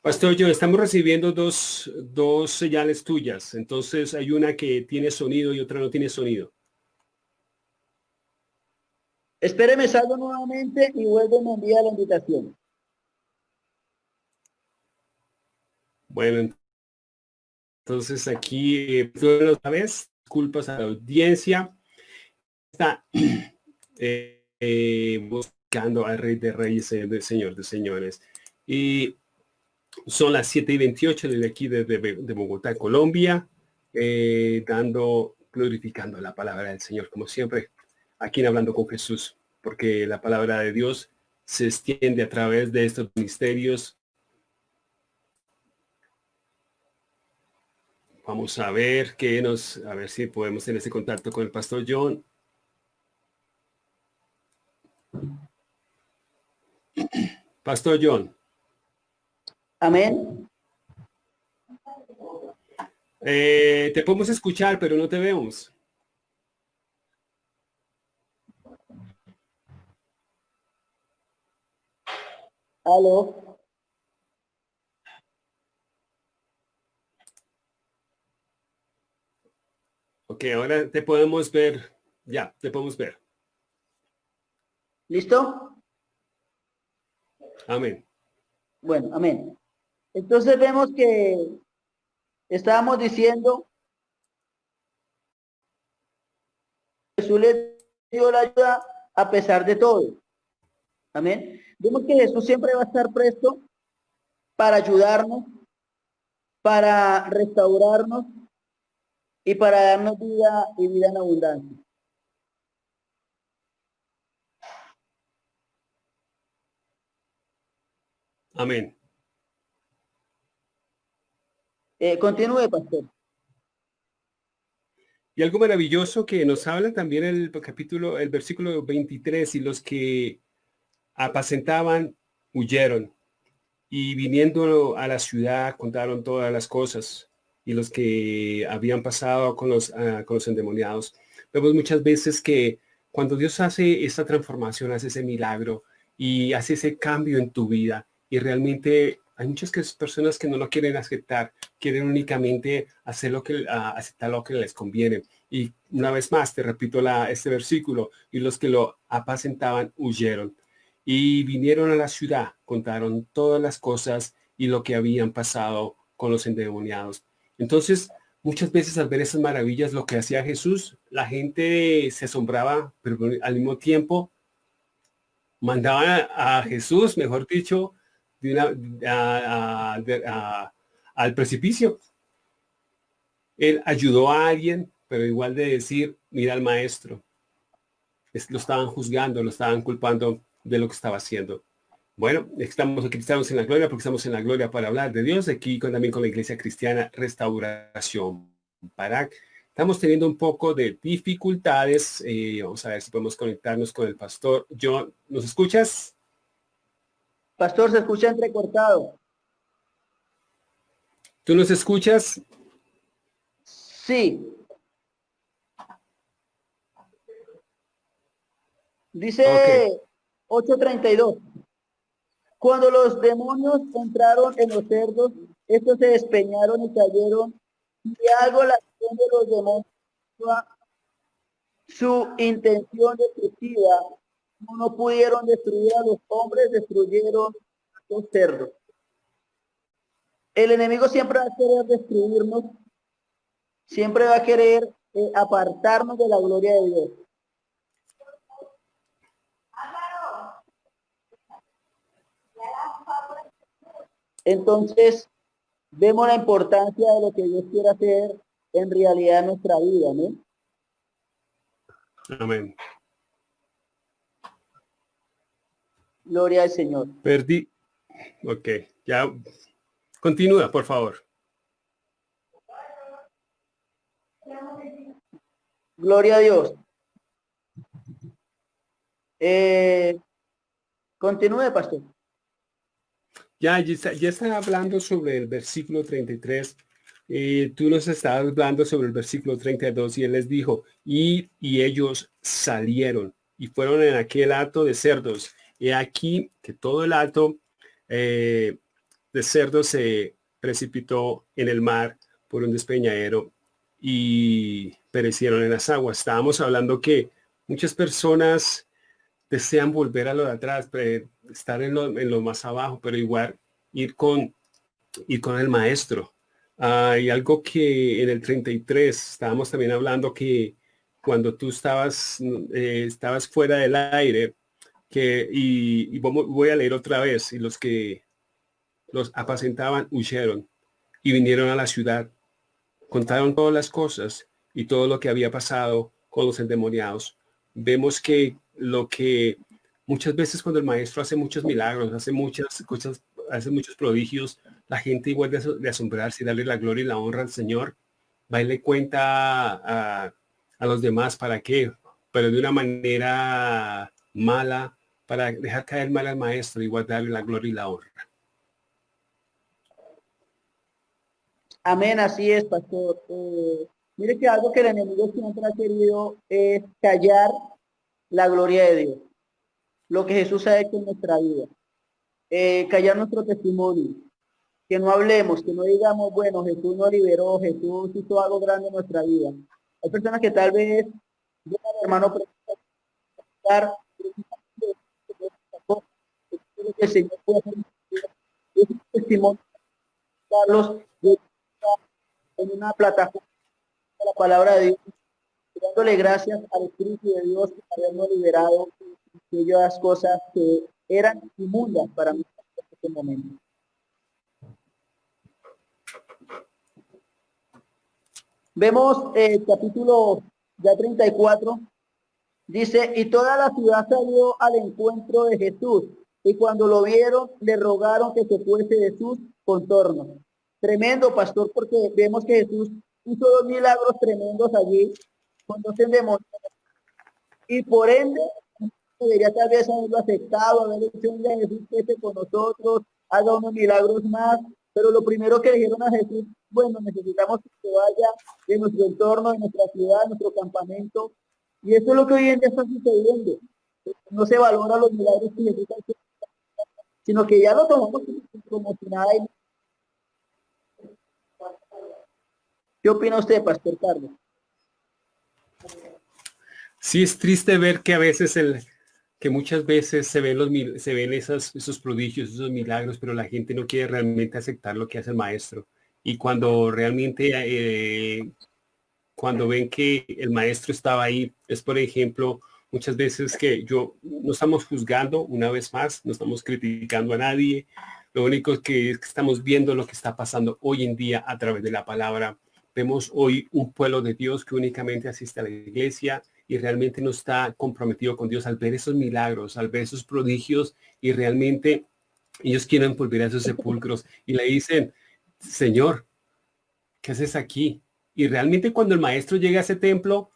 Pastor, yo estamos recibiendo dos, dos señales tuyas. Entonces hay una que tiene sonido y otra no tiene sonido. Espéreme, salgo nuevamente y vuelvo a enviar la invitación. Bueno, entonces aquí, eh, otra vez, disculpas a la audiencia. Está, eh, eh, buscando al Rey de Reyes, y de Señor de Señores. Y son las 7 y 28 desde aquí, desde de Bogotá, Colombia, eh, dando, glorificando la palabra del Señor, como siempre, aquí Hablando con Jesús, porque la palabra de Dios se extiende a través de estos misterios. Vamos a ver qué nos, a ver si podemos tener ese contacto con el pastor John. Pastor John. Amén. Eh, te podemos escuchar, pero no te vemos. Aló. Ok, ahora te podemos ver. Ya, te podemos ver. ¿Listo? Amén. Bueno, amén. Entonces vemos que estábamos diciendo Jesús le dio la ayuda a pesar de todo. Amén. Vemos que Jesús siempre va a estar presto para ayudarnos, para restaurarnos y para darnos vida y vida en abundancia. Amén. Eh, continúe, pastor. Y algo maravilloso que nos habla también el capítulo, el versículo 23, y los que apacentaban huyeron, y viniendo a la ciudad contaron todas las cosas, y los que habían pasado con los, ah, con los endemoniados. Vemos muchas veces que cuando Dios hace esta transformación, hace ese milagro y hace ese cambio en tu vida, y realmente hay muchas personas que no lo quieren aceptar, quieren únicamente hacer lo que, ah, aceptar lo que les conviene. Y una vez más, te repito la, este versículo, y los que lo apacentaban huyeron. Y vinieron a la ciudad, contaron todas las cosas y lo que habían pasado con los endemoniados. Entonces, muchas veces al ver esas maravillas, lo que hacía Jesús, la gente se asombraba, pero al mismo tiempo mandaban a Jesús, mejor dicho, al precipicio. Él ayudó a alguien, pero igual de decir, mira al maestro. lo estaban juzgando, lo estaban culpando de lo que estaba haciendo. Bueno, estamos aquí, estamos en la gloria, porque estamos en la gloria para hablar de Dios, aquí con, también con la Iglesia Cristiana Restauración. Para, estamos teniendo un poco de dificultades. Eh, vamos a ver si podemos conectarnos con el pastor. John, ¿nos escuchas? Pastor, se escucha entrecortado. ¿Tú nos escuchas? Sí. Dice 8.32. Cuando los demonios entraron en los cerdos, estos se despeñaron y cayeron. Y algo la acción de los demonios, su intención destructiva no pudieron destruir a los hombres, destruyeron a los cerdos. El enemigo siempre va a querer destruirnos, siempre va a querer eh, apartarnos de la gloria de Dios. Entonces, vemos la importancia de lo que Dios quiere hacer en realidad en nuestra vida, ¿no? Amén. Gloria al Señor. Perdí. Ok, ya. Continúa, por favor. Gloria a Dios. Eh, continúe, pastor. Ya, ya está, hablando sobre el versículo 33. Eh, tú nos estabas hablando sobre el versículo 32 y él les dijo, y, y ellos salieron y fueron en aquel acto de cerdos y aquí que todo el alto eh, de cerdo se precipitó en el mar por un despeñadero y perecieron en las aguas. Estábamos hablando que muchas personas desean volver a lo de atrás, estar en lo, más abajo, pero igual ir con, ir con el maestro. Hay algo que en el 33 estábamos también hablando que cuando tú estabas, eh, estabas fuera del aire, que, y, voy a leer otra vez, y los que los apacentaban huyeron y vinieron a la ciudad, contaron todas las cosas y todo lo que había pasado con los endemoniados. Vemos que lo que muchas veces cuando el maestro hace muchos milagros, hace muchas cosas, hace muchos prodigios, la gente igual de, asombrarse y darle la gloria y la honra al Señor, va y le cuenta a, los demás para qué, pero de una manera mala, para dejar caer mal al maestro y guardarle la gloria y la honra. Amén, así es, pastor. Eh, mire que algo que el enemigo siempre ha querido es callar la gloria de Dios. Lo que Jesús ha hecho en nuestra vida. Eh, callar nuestro testimonio. Que no hablemos, que no digamos, bueno, Jesús nos liberó, Jesús hizo algo grande en nuestra vida. Hay personas que tal vez, hermano, que el Señor puede hacer un testimonio Carlos en una plataforma de la palabra de Dios dándole gracias al Espíritu de Dios por habernos liberado de aquellas cosas que eran inmundas para mí en este momento. Vemos el capítulo ya 34, dice, y toda la ciudad salió al encuentro de Jesús, y cuando lo vieron, le rogaron que se fuese de sus contornos. Tremendo, pastor, porque vemos que Jesús hizo dos milagros tremendos allí, con dos endemoniados. Y por ende, debería tal vez haberlo aceptado, haber dicho, a Jesús esté con nosotros, haga unos milagros más. Pero lo primero que dijeron a Jesús, bueno, necesitamos que vaya de nuestro entorno, de nuestra ciudad, de nuestro campamento. Y eso es lo que hoy en día está sucediendo. No se valora los milagros que Jesús sino que ya lo tomamos como si nada. ¿Qué opina usted, Pastor Carlos? Sí, es triste ver que a veces el, que muchas veces se ven los se ven esos, esos prodigios, esos milagros, pero la gente no quiere realmente aceptar lo que hace el maestro. Y cuando realmente eh, cuando ven que el maestro estaba ahí, es por ejemplo, muchas veces que yo no estamos juzgando una vez más, no estamos criticando a nadie. Lo único que es que estamos viendo lo que está pasando hoy en día a través de la palabra. Vemos hoy un pueblo de Dios que únicamente asiste a la iglesia, y realmente no está comprometido con Dios al ver esos milagros, al ver esos prodigios y realmente ellos quieren volver a esos sepulcros y le dicen, Señor, ¿qué haces aquí? Y realmente cuando el maestro llega a ese templo,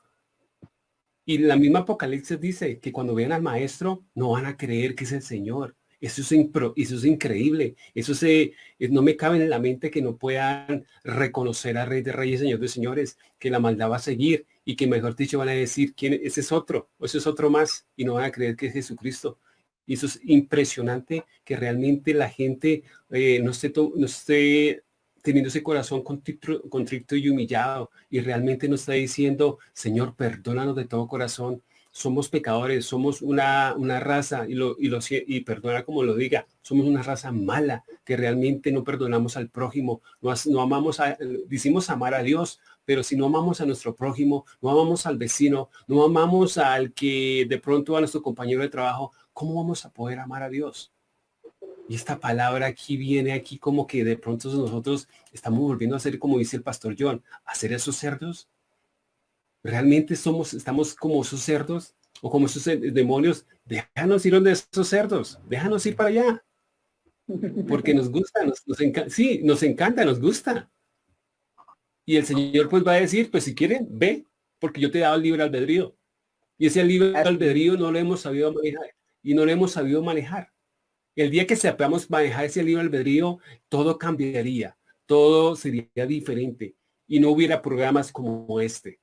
y la misma Apocalipsis dice que cuando vean al maestro, no van a creer que es el Señor. Eso es, increíble. Eso se, no me cabe en la mente que no puedan reconocer a Rey de Reyes, Señor de Señores, que la maldad va a seguir y que mejor dicho van a decir, ¿quién, ese es otro, o ese es otro más, y no van a creer que es Jesucristo. Y eso es impresionante que realmente la gente eh, no, esté no esté teniendo ese corazón contrito, y humillado y realmente nos está diciendo, Señor, perdónanos de todo corazón, somos pecadores, somos una, una raza, y, lo, y, lo, y perdona como lo diga, somos una raza mala, que realmente no perdonamos al prójimo, no, amamos, a, decimos amar a Dios, pero si no amamos a nuestro prójimo, no amamos al vecino, no amamos al que de pronto a nuestro compañero de trabajo, ¿cómo vamos a poder amar a Dios? Y esta palabra aquí viene aquí como que de pronto nosotros estamos volviendo a ser, como dice el pastor John, a ser esos cerdos. ¿Realmente somos, estamos como esos cerdos o como esos demonios? Déjanos ir donde esos cerdos, déjanos ir para allá. Porque nos gusta, nos, nos encanta, sí, nos encanta, nos gusta. Y el Señor pues va a decir, pues si quieren, ve, porque yo te he dado el libre albedrío. Y ese libre albedrío no lo hemos sabido manejar y no lo hemos sabido manejar. El día que sepamos manejar ese libre albedrío, todo cambiaría, todo sería diferente y no hubiera programas como este.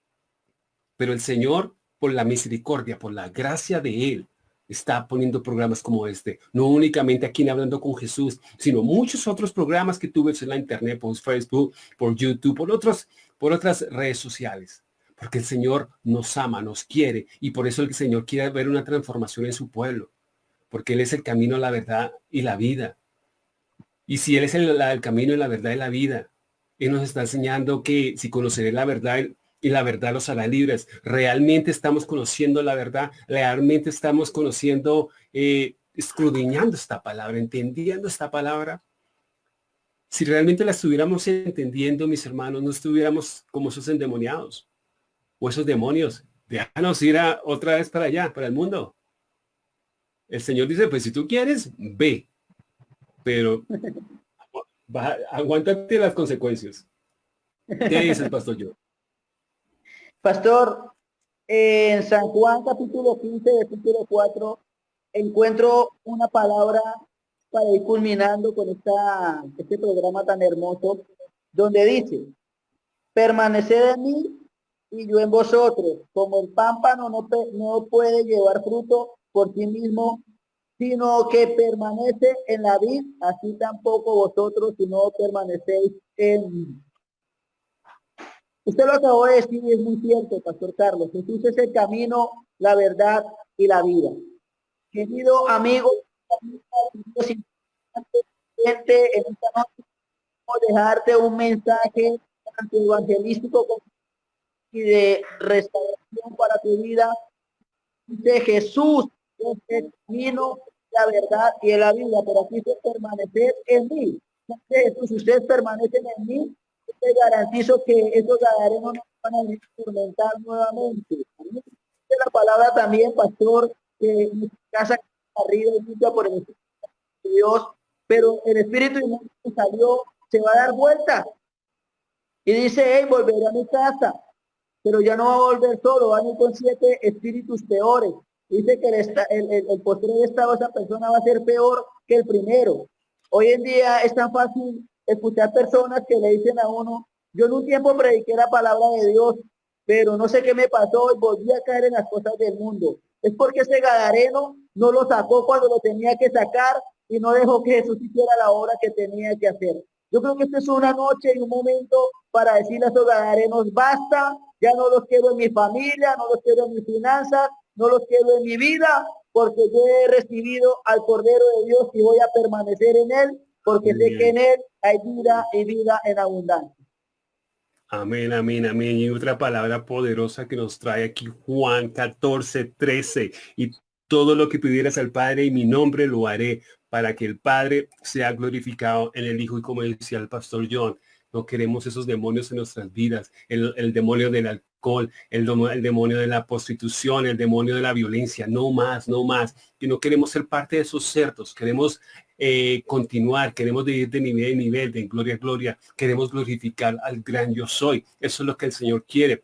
Pero el Señor, por la misericordia, por la gracia de Él, está poniendo programas como este. No únicamente aquí en Hablando con Jesús, sino muchos otros programas que tuve en la internet, por Facebook, por YouTube, por, otros, por otras redes sociales. Porque el Señor nos ama, nos quiere. Y por eso el Señor quiere ver una transformación en su pueblo. Porque Él es el camino, la verdad y la vida. Y si Él es el, el camino la verdad y la vida, Él nos está enseñando que si conoceré la verdad, y la verdad los hará libres. Realmente estamos conociendo la verdad, realmente estamos conociendo, eh, escudriñando esta palabra, entendiendo esta palabra. Si realmente la estuviéramos entendiendo, mis hermanos, no estuviéramos como esos endemoniados o esos demonios. Déjanos ir a, otra vez para allá, para el mundo. El Señor dice, pues si tú quieres, ve. Pero aguántate las consecuencias. ¿Qué dice el pastor yo? Pastor, en San Juan capítulo 15, versículo 4, encuentro una palabra para ir culminando con esta, este programa tan hermoso, donde dice, permaneced en mí y yo en vosotros, como el pámpano no, puede llevar fruto por sí mismo, sino que permanece en la vid, así tampoco vosotros si no permanecéis en mí. Usted lo acabó de decir y es muy cierto, Pastor Carlos. Jesús es el camino, la verdad y la vida. Querido amigo, en esta noche dejarte un mensaje evangelístico y de restauración para tu vida. Dice Jesús es el camino, la verdad y la vida, pero aquí dice permanecer en mí. Si ustedes permanecen en mí, garantizo que esos gadarenos no van a experimentar nuevamente. La palabra también, pastor, que casa arriba y por el Espíritu de Dios, pero el Espíritu que salió se va a dar vuelta. Y dice, hey, volveré a mi casa, pero ya no va a volver solo, va a ir con siete espíritus peores. Dice que el, el, el, el posterior estado esa persona va a ser peor que el primero. Hoy en día es tan fácil escuchar personas que le dicen a uno, yo en un tiempo prediqué la palabra de Dios, pero no sé qué me pasó y volví a caer en las cosas del mundo. Es porque ese gadareno no lo sacó cuando lo tenía que sacar y no dejó que Jesús hiciera la obra que tenía que hacer. Yo creo que esta es una noche y un momento para decirle a esos gadarenos, basta, ya no los quiero en mi familia, no los quiero en mis finanzas, no los quiero en mi vida, porque yo he recibido al Cordero de Dios y voy a permanecer en él, porque sé que en él hay vida y vida en abundancia. Amén, amén, amén. Y otra palabra poderosa que nos trae aquí Juan 14, 13. Y todo lo que pidieras al Padre y mi nombre lo haré para que el Padre sea glorificado en el Hijo. Y como decía el pastor John, no queremos esos demonios en nuestras vidas, el, el demonio del alcohol, el, el, demonio de la prostitución, el demonio de la violencia, no más, no más. Y no queremos ser parte de esos cerdos, queremos eh, continuar, queremos ir de nivel en nivel, de gloria a gloria, queremos glorificar al gran yo soy. Eso es lo que el Señor quiere.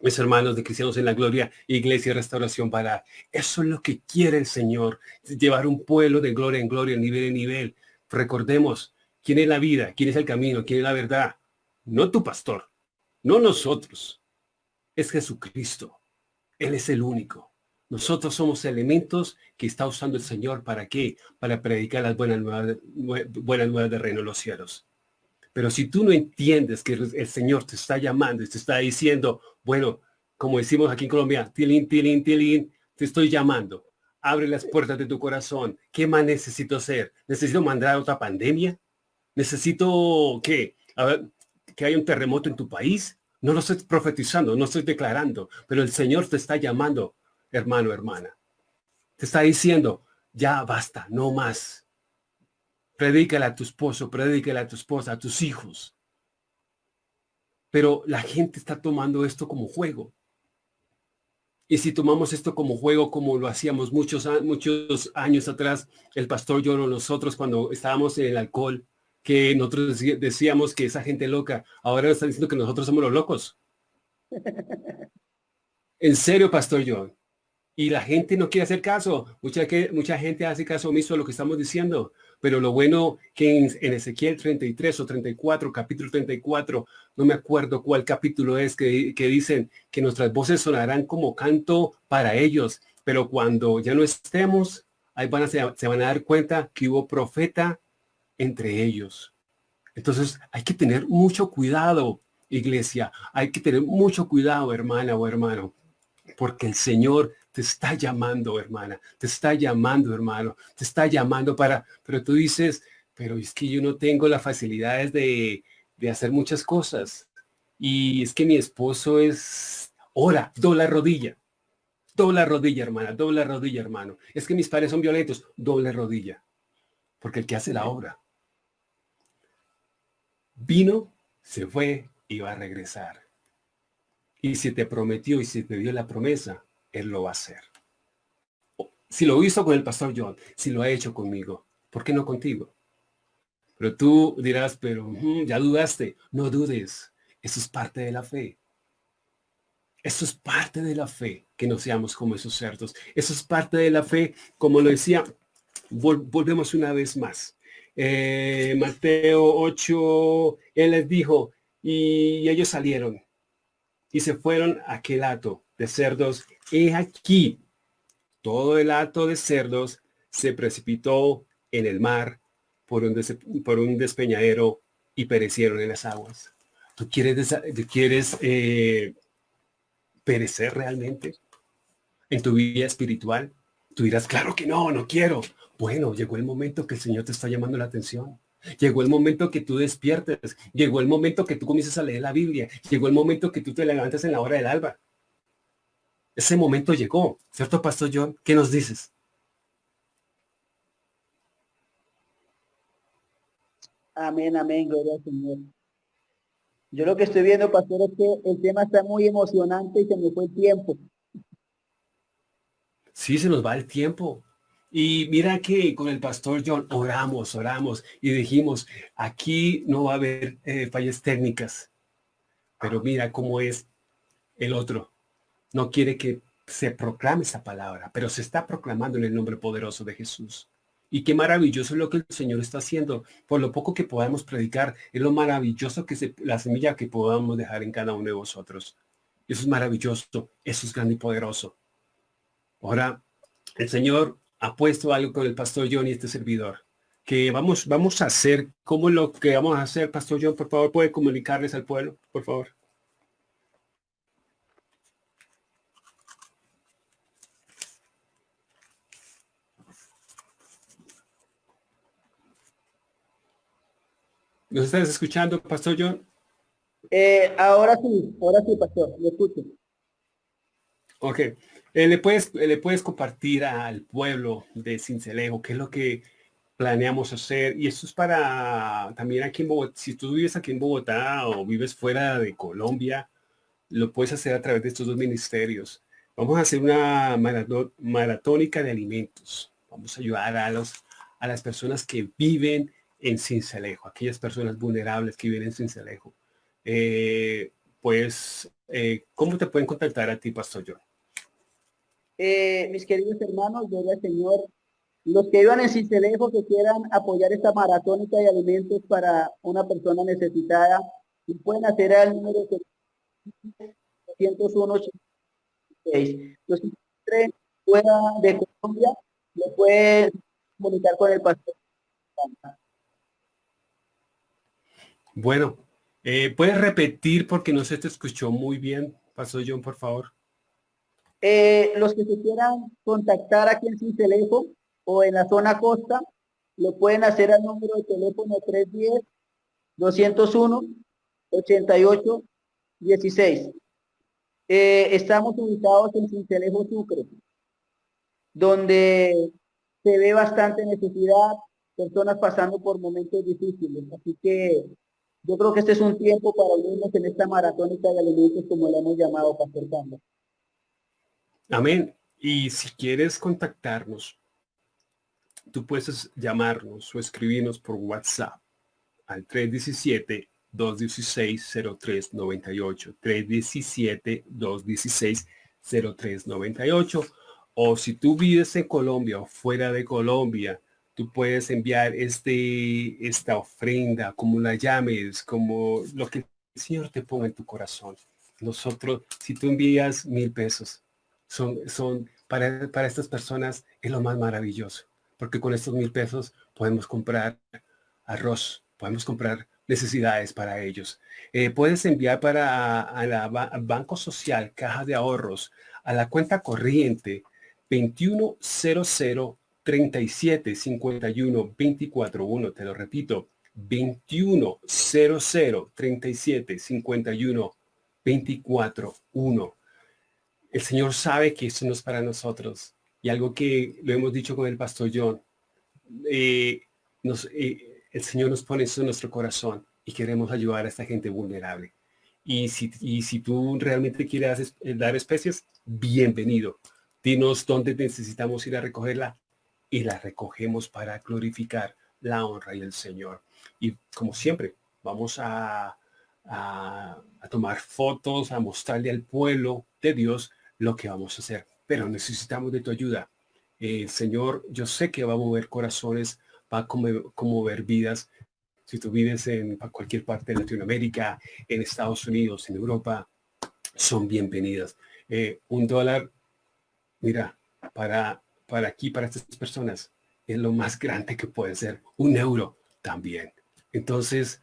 Mis hermanos de Cristianos en la Gloria, Iglesia Restauración para Eso es lo que quiere el Señor, llevar un pueblo de gloria en gloria, nivel en nivel. Recordemos, ¿Quién es la vida? ¿Quién es el camino? ¿Quién es la verdad? No tu pastor, no nosotros. Es Jesucristo. Él es el único. Nosotros somos elementos que está usando el Señor. ¿Para qué? Para predicar las buenas nuevas, buenas nuevas del reino de los cielos. Pero si tú no entiendes que el Señor te está llamando y te está diciendo, bueno, como decimos aquí en Colombia, tilín, tilín, tilín, te estoy llamando. Abre las puertas de tu corazón. ¿Qué más necesito hacer? ¿Necesito mandar otra pandemia? necesito que, que haya un terremoto en tu país. No lo estoy profetizando, no estoy declarando, pero el Señor te está llamando, hermano, hermana. Te está diciendo, ya basta, no más. Predícale a tu esposo, predícale a tu esposa, a tus hijos. Pero la gente está tomando esto como juego. Y si tomamos esto como juego, como lo hacíamos muchos, muchos años atrás, el pastor yo nosotros cuando estábamos en el alcohol, que nosotros decíamos que esa gente loca, ahora nos están diciendo que nosotros somos los locos. En serio, Pastor John. Y la gente no quiere hacer caso. Mucha, que, mucha gente hace caso omiso a lo que estamos diciendo. Pero lo bueno que en, en, Ezequiel 33 o 34, capítulo 34, no me acuerdo cuál capítulo es, que, que dicen que nuestras voces sonarán como canto para ellos. Pero cuando ya no estemos, ahí van a, se, se van a dar cuenta que hubo profeta entre ellos. Entonces hay que tener mucho cuidado, iglesia. Hay que tener mucho cuidado, hermana o hermano, porque el Señor te está llamando, hermana. Te está llamando, hermano. Te está llamando para, pero tú dices, pero es que yo no tengo las facilidades de, de hacer muchas cosas. Y es que mi esposo es, ora, dobla rodilla. Dobla rodilla, hermana, dobla rodilla, hermano. Es que mis padres son violentos, doble rodilla. Porque el que hace la obra Vino, se fue y va a regresar. Y si te prometió y si te dio la promesa, Él lo va a hacer. Si lo hizo con el pastor John, si lo ha hecho conmigo, ¿por qué no contigo? Pero tú dirás, pero mm, ya dudaste. No dudes. Eso es parte de la fe. Eso es parte de la fe, que no seamos como esos cerdos. Eso es parte de la fe, como lo decía, volvemos una vez más. Eh, Mateo 8, él les dijo, y ellos salieron y se fueron a aquel hato de cerdos. Y aquí, todo el hato de cerdos se precipitó en el mar por un, por un despeñadero y perecieron en las aguas. ¿Tú quieres, quieres eh, perecer realmente en tu vida espiritual? Tú dirás, claro que no, no quiero. Bueno, llegó el momento que el Señor te está llamando la atención. Llegó el momento que tú despiertes. Llegó el momento que tú comiences a leer la Biblia. Llegó el momento que tú te levantes en la hora del alba. Ese momento llegó, ¿cierto, Pastor John? ¿Qué nos dices? Amén, amén, gloria al Señor. Yo lo que estoy viendo, pastor, es que el tema está muy emocionante y se me fue el tiempo. Sí, se nos va el tiempo. Y mira que con el pastor John oramos, oramos y dijimos, aquí no va a haber eh, fallas técnicas. Pero mira cómo es el otro. No quiere que se proclame esa palabra, pero se está proclamando en el nombre poderoso de Jesús. Y qué maravilloso es lo que el Señor está haciendo. Por lo poco que podamos predicar, es lo maravilloso que se, la semilla que podamos dejar en cada uno de vosotros. Eso es maravilloso, eso es grande y poderoso. Ahora, el Señor ha puesto algo con el pastor John y este servidor. Que vamos, vamos a hacer, ¿cómo lo que vamos a hacer, pastor John? Por favor, puede comunicarles al pueblo, por favor. ¿Nos estás escuchando, Pastor John? Eh, ahora sí, ahora sí, Pastor, lo escucho. Ok. Eh, ¿le, puedes, ¿Le puedes compartir al pueblo de Cincelejo qué es lo que planeamos hacer? Y esto es para también aquí en Bogotá. Si tú vives aquí en Bogotá o vives fuera de Colombia, lo puedes hacer a través de estos dos ministerios. Vamos a hacer una maratónica de alimentos. Vamos a ayudar a, los, a las personas que viven en Cincelejo, aquellas personas vulnerables que viven en Cincelejo. Eh, pues, eh, ¿cómo te pueden contactar a ti, Pastor John? Eh, mis queridos hermanos, gloria al Señor, los que vivan en Cincelejo que quieran apoyar esta maratónica de alimentos para una persona necesitada, pueden hacer al número 201 Los que fuera de Colombia, le pueden comunicar con el pastor. Bueno, eh, ¿puedes repetir porque no se te escuchó muy bien, Pastor John, por favor? Eh, los que se quieran contactar aquí en Cincelejo o en la zona costa, lo pueden hacer al número de teléfono 310-201-88-16. Eh, estamos ubicados en Cincelejo Sucre, donde se ve bastante necesidad, personas pasando por momentos difíciles. Así que yo creo que este es un tiempo para unirnos en esta maratónica de alimentos como le hemos llamado Pastor Campbell. Amén. Y si quieres contactarnos, tú puedes llamarnos o escribirnos por WhatsApp al 317-216-0398, 317-216-0398. O si tú vives en Colombia o fuera de Colombia, puedes enviar este, esta ofrenda, como la llames, como lo que el Señor te ponga en tu corazón. Nosotros, si tú envías mil pesos, son, son para, para estas personas es lo más maravilloso, porque con estos mil pesos podemos comprar arroz, podemos comprar necesidades para ellos. Eh, puedes enviar para a la Banco Social, Caja de Ahorros, a la cuenta corriente 2100 37 51 24 1, te lo repito, 21 00 37 51 24 1. El Señor sabe que eso no es para nosotros. Y algo que lo hemos dicho con el pastor John, eh, nos, eh, el Señor nos pone eso en nuestro corazón y queremos ayudar a esta gente vulnerable. Y si, y si tú realmente quieres dar especies, bienvenido. Dinos dónde necesitamos ir a recogerla y la recogemos para glorificar la honra y el Señor. Y como siempre, vamos a, a, tomar fotos, a mostrarle al pueblo de Dios lo que vamos a hacer. Pero necesitamos de tu ayuda. Eh, Señor, yo sé que va a mover corazones, va a conmover vidas. Si tú vives en cualquier parte de Latinoamérica, en Estados Unidos, en Europa, son bienvenidas. Eh, un dólar, mira, para para aquí, para estas personas, es lo más grande que puede ser. Un euro también. Entonces,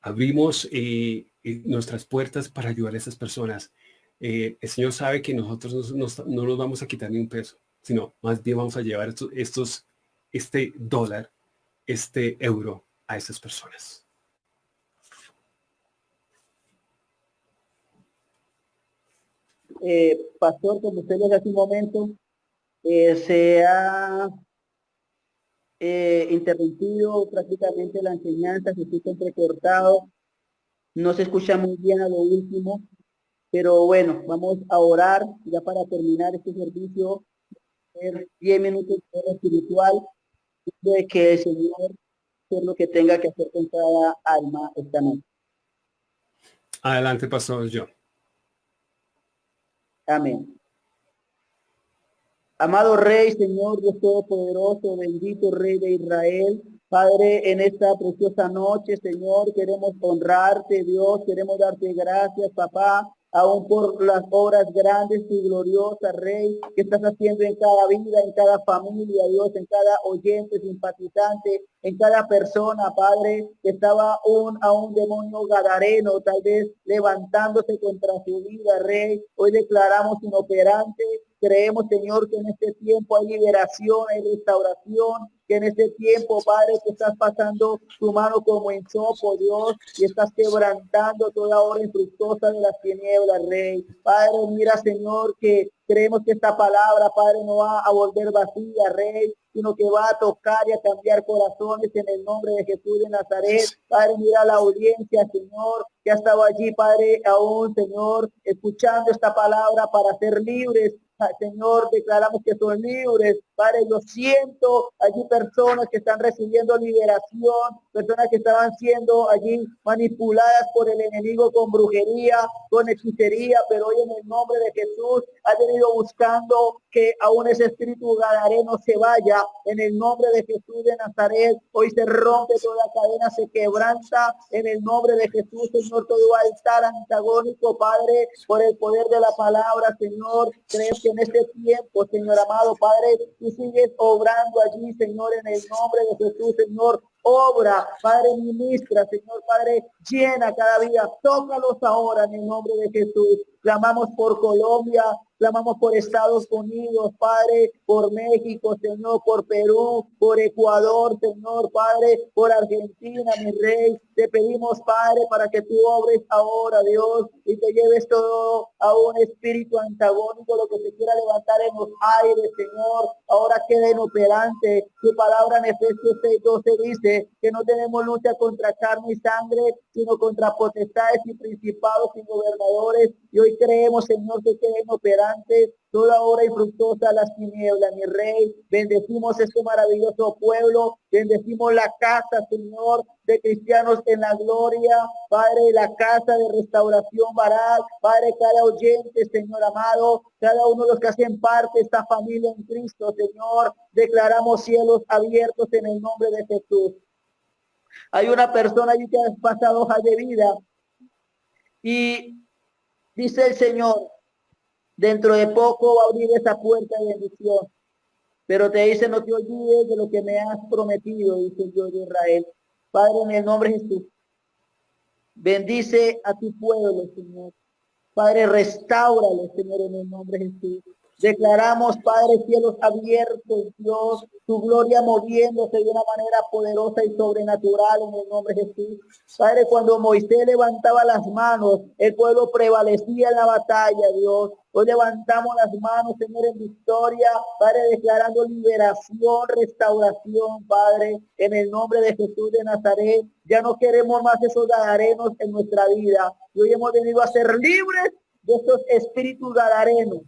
abrimos eh, eh, nuestras puertas para ayudar a esas personas. Eh, el Señor sabe que nosotros no nos vamos a quitar ni un peso, sino más bien vamos a llevar estos, estos este dólar, este euro a esas personas. pastor, como usted le hace un momento, eh, se ha eh, interrumpido prácticamente la enseñanza, se escucha entrecortado, no se escucha muy bien a lo último, pero bueno, vamos a orar ya para terminar este servicio, 10 minutos de espiritual, de que el Señor es lo que tenga que hacer con cada alma esta noche. Adelante, Pastor John. Amén. Amado Rey, Señor Dios Todopoderoso, bendito Rey de Israel, Padre, en esta preciosa noche, Señor, queremos honrarte, Dios, queremos darte gracias, papá, aún por las obras grandes y gloriosas, Rey, que estás haciendo en cada vida, en cada familia, Dios, en cada oyente, simpatizante, en cada persona, Padre, que estaba un, a un demonio gadareno, tal vez levantándose contra su vida, Rey. Hoy declaramos inoperante Creemos, Señor, que en este tiempo hay liberación, hay restauración, que en este tiempo, Padre, que estás pasando tu mano como en sopo, Dios, y estás quebrantando toda hora infructuosa de las tinieblas, Rey. Padre, mira, Señor, que creemos que esta palabra, Padre, no va a volver vacía, Rey, sino que va a tocar y a cambiar corazones en el nombre de Jesús de Nazaret. Padre, mira la audiencia, Señor, que ha estado allí, Padre, aún, Señor, escuchando esta palabra para ser libres Señor, declaramos que son libres. Padre, yo siento allí personas que están recibiendo liberación, personas que estaban siendo allí manipuladas por el enemigo con brujería, con hechicería, pero hoy en el nombre de Jesús ha venido buscando que aún ese espíritu gadareno se vaya. En el nombre de Jesús de Nazaret, hoy se rompe toda cadena, se quebranta. En el nombre de Jesús, Señor, todo altar antagónico, Padre, por el poder de la palabra, Señor. Crees que en este tiempo, Señor amado, Padre, sigues obrando allí, Señor, en el nombre de Jesús, Señor obra, Padre, ministra, Señor Padre, llena cada día, tócalos ahora en el nombre de Jesús. Clamamos por Colombia, clamamos por Estados Unidos, Padre, por México, Señor, por Perú, por Ecuador, Señor, Padre, por Argentina, mi Rey. Te pedimos, Padre, para que tú obres ahora, Dios, y te lleves todo a un espíritu antagónico, lo que se quiera levantar en los aires, Señor. Ahora queda inoperante. Tu palabra en Efesios 6, 12 dice que no tenemos lucha contra carne y sangre, sino contra potestades y principados y gobernadores. Y hoy creemos, Señor, que queden operantes toda hora y fructosa las tinieblas, mi rey. Bendecimos este maravilloso pueblo, bendecimos la casa, Señor, de cristianos en la gloria, Padre, la casa de restauración baral, Padre, cada oyente, Señor amado, cada uno de los que hacen parte de esta familia en Cristo, Señor, declaramos cielos abiertos en el nombre de Jesús. Hay una persona allí que ha pasado hoja de vida y dice el Señor, Dentro de poco va a abrir esa puerta de bendición. Pero te dice, no te olvides de lo que me has prometido, dice Dios de Israel. Padre, en el nombre de Jesús, bendice a tu pueblo, Señor. Padre, restaurale, Señor, en el nombre de Jesús. Declaramos, Padre, cielos abiertos, Dios, tu gloria moviéndose de una manera poderosa y sobrenatural en el nombre de Jesús. Padre, cuando Moisés levantaba las manos, el pueblo prevalecía en la batalla, Dios. Hoy levantamos las manos, Señor, en victoria, Padre, declarando liberación, restauración, Padre, en el nombre de Jesús de Nazaret. Ya no queremos más esos gadarenos en nuestra vida. Hoy hemos venido a ser libres de estos espíritus gadarenos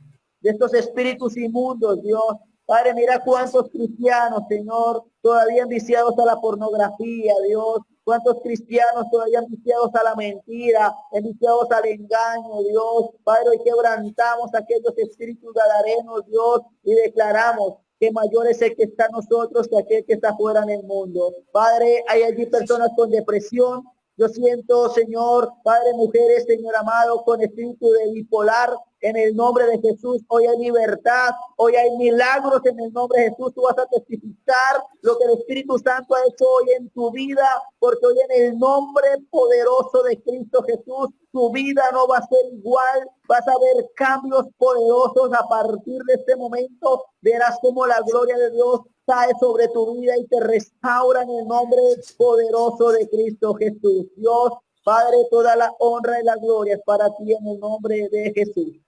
de estos espíritus inmundos, Dios. Padre, mira cuántos cristianos, Señor, todavía viciados a la pornografía, Dios. Cuántos cristianos todavía viciados a la mentira, viciados al engaño, Dios. Padre, hoy quebrantamos aquellos espíritus gadarenos, Dios, y declaramos que mayor es el que está nosotros que aquel que está fuera en el mundo. Padre, hay allí personas con depresión, yo siento, Señor, Padre, mujeres, Señor amado, con espíritu de bipolar, en el nombre de Jesús, hoy hay libertad, hoy hay milagros en el nombre de Jesús. Tú vas a testificar lo que el Espíritu Santo ha hecho hoy en tu vida, porque hoy en el nombre poderoso de Cristo Jesús, tu vida no va a ser igual. Vas a ver cambios poderosos a partir de este momento. Verás como la gloria de Dios cae sobre tu vida y te restaura en el nombre poderoso de Cristo Jesús. Dios, Padre, toda la honra y la gloria es para ti en el nombre de Jesús.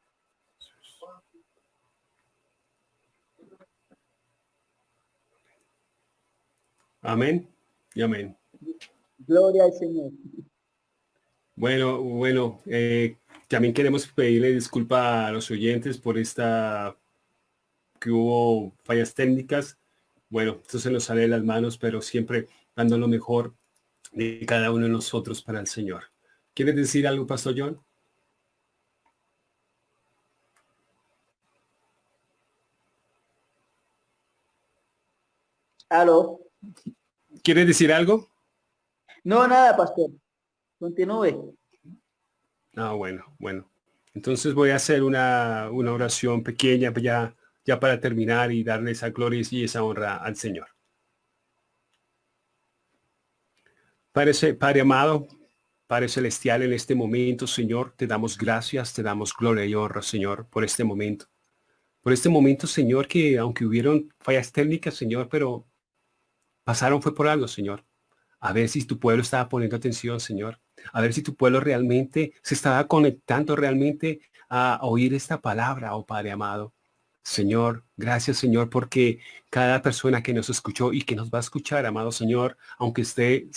Amén y amén. Gloria al Señor. Bueno, bueno, eh, también queremos pedirle disculpa a los oyentes por esta que hubo fallas técnicas. Bueno, esto se nos sale de las manos, pero siempre dando lo mejor de cada uno de nosotros para el Señor. ¿Quieres decir algo, Pastor John? Aló. ¿Quieres decir algo? No, nada, pastor. Continúe. Ah, bueno, bueno. Entonces voy a hacer una, una oración pequeña ya, ya para terminar y darle esa gloria y esa honra al Señor. Padre, Padre amado, Padre Celestial, en este momento, Señor, te damos gracias, te damos gloria y honra, Señor, por este momento. Por este momento, Señor, que aunque hubieron fallas técnicas, Señor, pero pasaron fue por algo, Señor. A ver si tu pueblo estaba poniendo atención, Señor. A ver si tu pueblo realmente se estaba conectando realmente a oír esta palabra, oh Padre amado. Señor, gracias Señor, porque cada persona que nos escuchó y que nos va a escuchar, amado Señor, aunque esté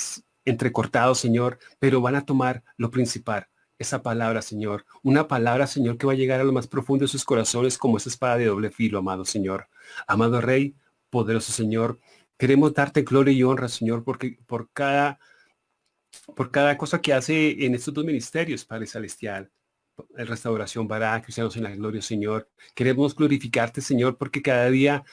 entrecortado, Señor, pero van a tomar lo principal, esa palabra, Señor. Una palabra, Señor, que va a llegar a lo más profundo de sus corazones como esa espada de doble filo, amado Señor. Amado Rey, poderoso Señor, queremos darte gloria y honra, Señor, porque por cada, por cada cosa que hace en estos dos ministerios, Padre Celestial. El restauración para cristianos en la gloria, Señor. Queremos glorificarte, Señor, porque cada día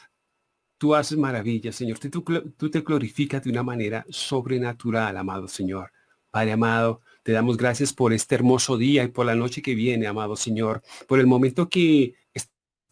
Tú haces maravillas, Señor. Tú, te glorificas de una manera sobrenatural, amado Señor. Padre amado, te damos gracias por este hermoso día y por la noche que viene, amado Señor. Por el momento que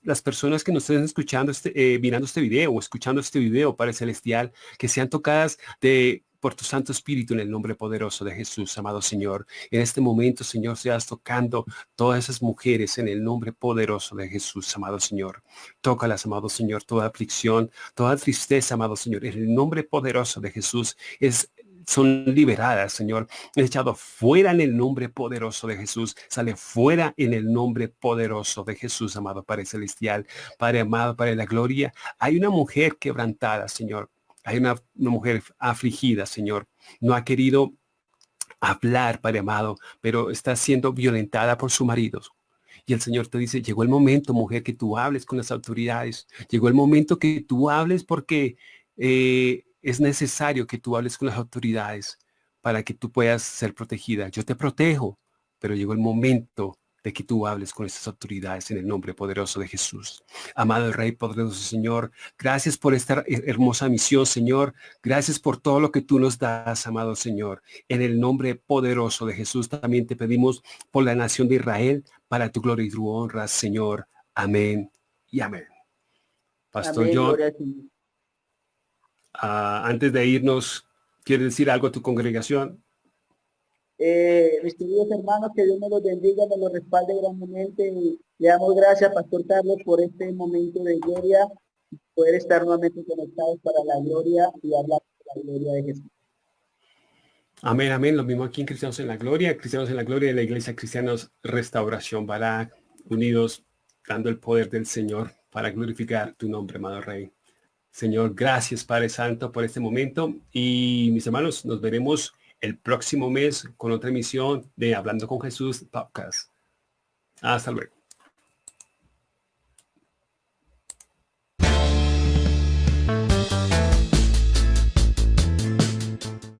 las personas que nos estén escuchando, este, eh, mirando este video o escuchando este video, Padre Celestial, que sean tocadas de por tu Santo Espíritu en el nombre poderoso de Jesús, amado Señor. En este momento, Señor, seas tocando todas esas mujeres en el nombre poderoso de Jesús, amado Señor. Tócalas, amado Señor, toda aflicción, toda tristeza, amado Señor. En el nombre poderoso de Jesús es son liberadas, Señor. Es echado fuera en el nombre poderoso de Jesús. Sale fuera en el nombre poderoso de Jesús, amado Padre Celestial. Padre amado, Padre de la Gloria. Hay una mujer quebrantada, Señor. Hay una, mujer afligida, Señor. No ha querido hablar, Padre amado, pero está siendo violentada por su marido. Y el Señor te dice, llegó el momento, mujer, que tú hables con las autoridades. Llegó el momento que tú hables porque eh, es necesario que tú hables con las autoridades para que tú puedas ser protegida. Yo te protejo, pero llegó el momento de que tú hables con estas autoridades en el nombre poderoso de Jesús. Amado Rey poderoso Señor, gracias por esta hermosa misión, Señor. Gracias por todo lo que tú nos das, amado Señor. En el nombre poderoso de Jesús también te pedimos por la nación de Israel, para tu gloria y tu honra, Señor. Amén y amén. Pastor John, ah, antes de irnos, ¿quieres decir algo a tu congregación? Eh, mis queridos hermanos, que Dios me los bendiga, me los respalde grandemente y le damos gracias, Pastor Carlos, por este momento de gloria, poder estar nuevamente conectados para la gloria y hablar de la gloria de Jesús. Amén, amén. Lo mismo aquí en Cristianos en la Gloria, Cristianos en la Gloria de la Iglesia Cristianos Restauración Barak, unidos, dando el poder del Señor para glorificar tu nombre, amado Rey. Señor, gracias Padre Santo por este momento y mis hermanos, nos veremos el próximo mes con otra emisión de Hablando con Jesús Podcast. Hasta luego.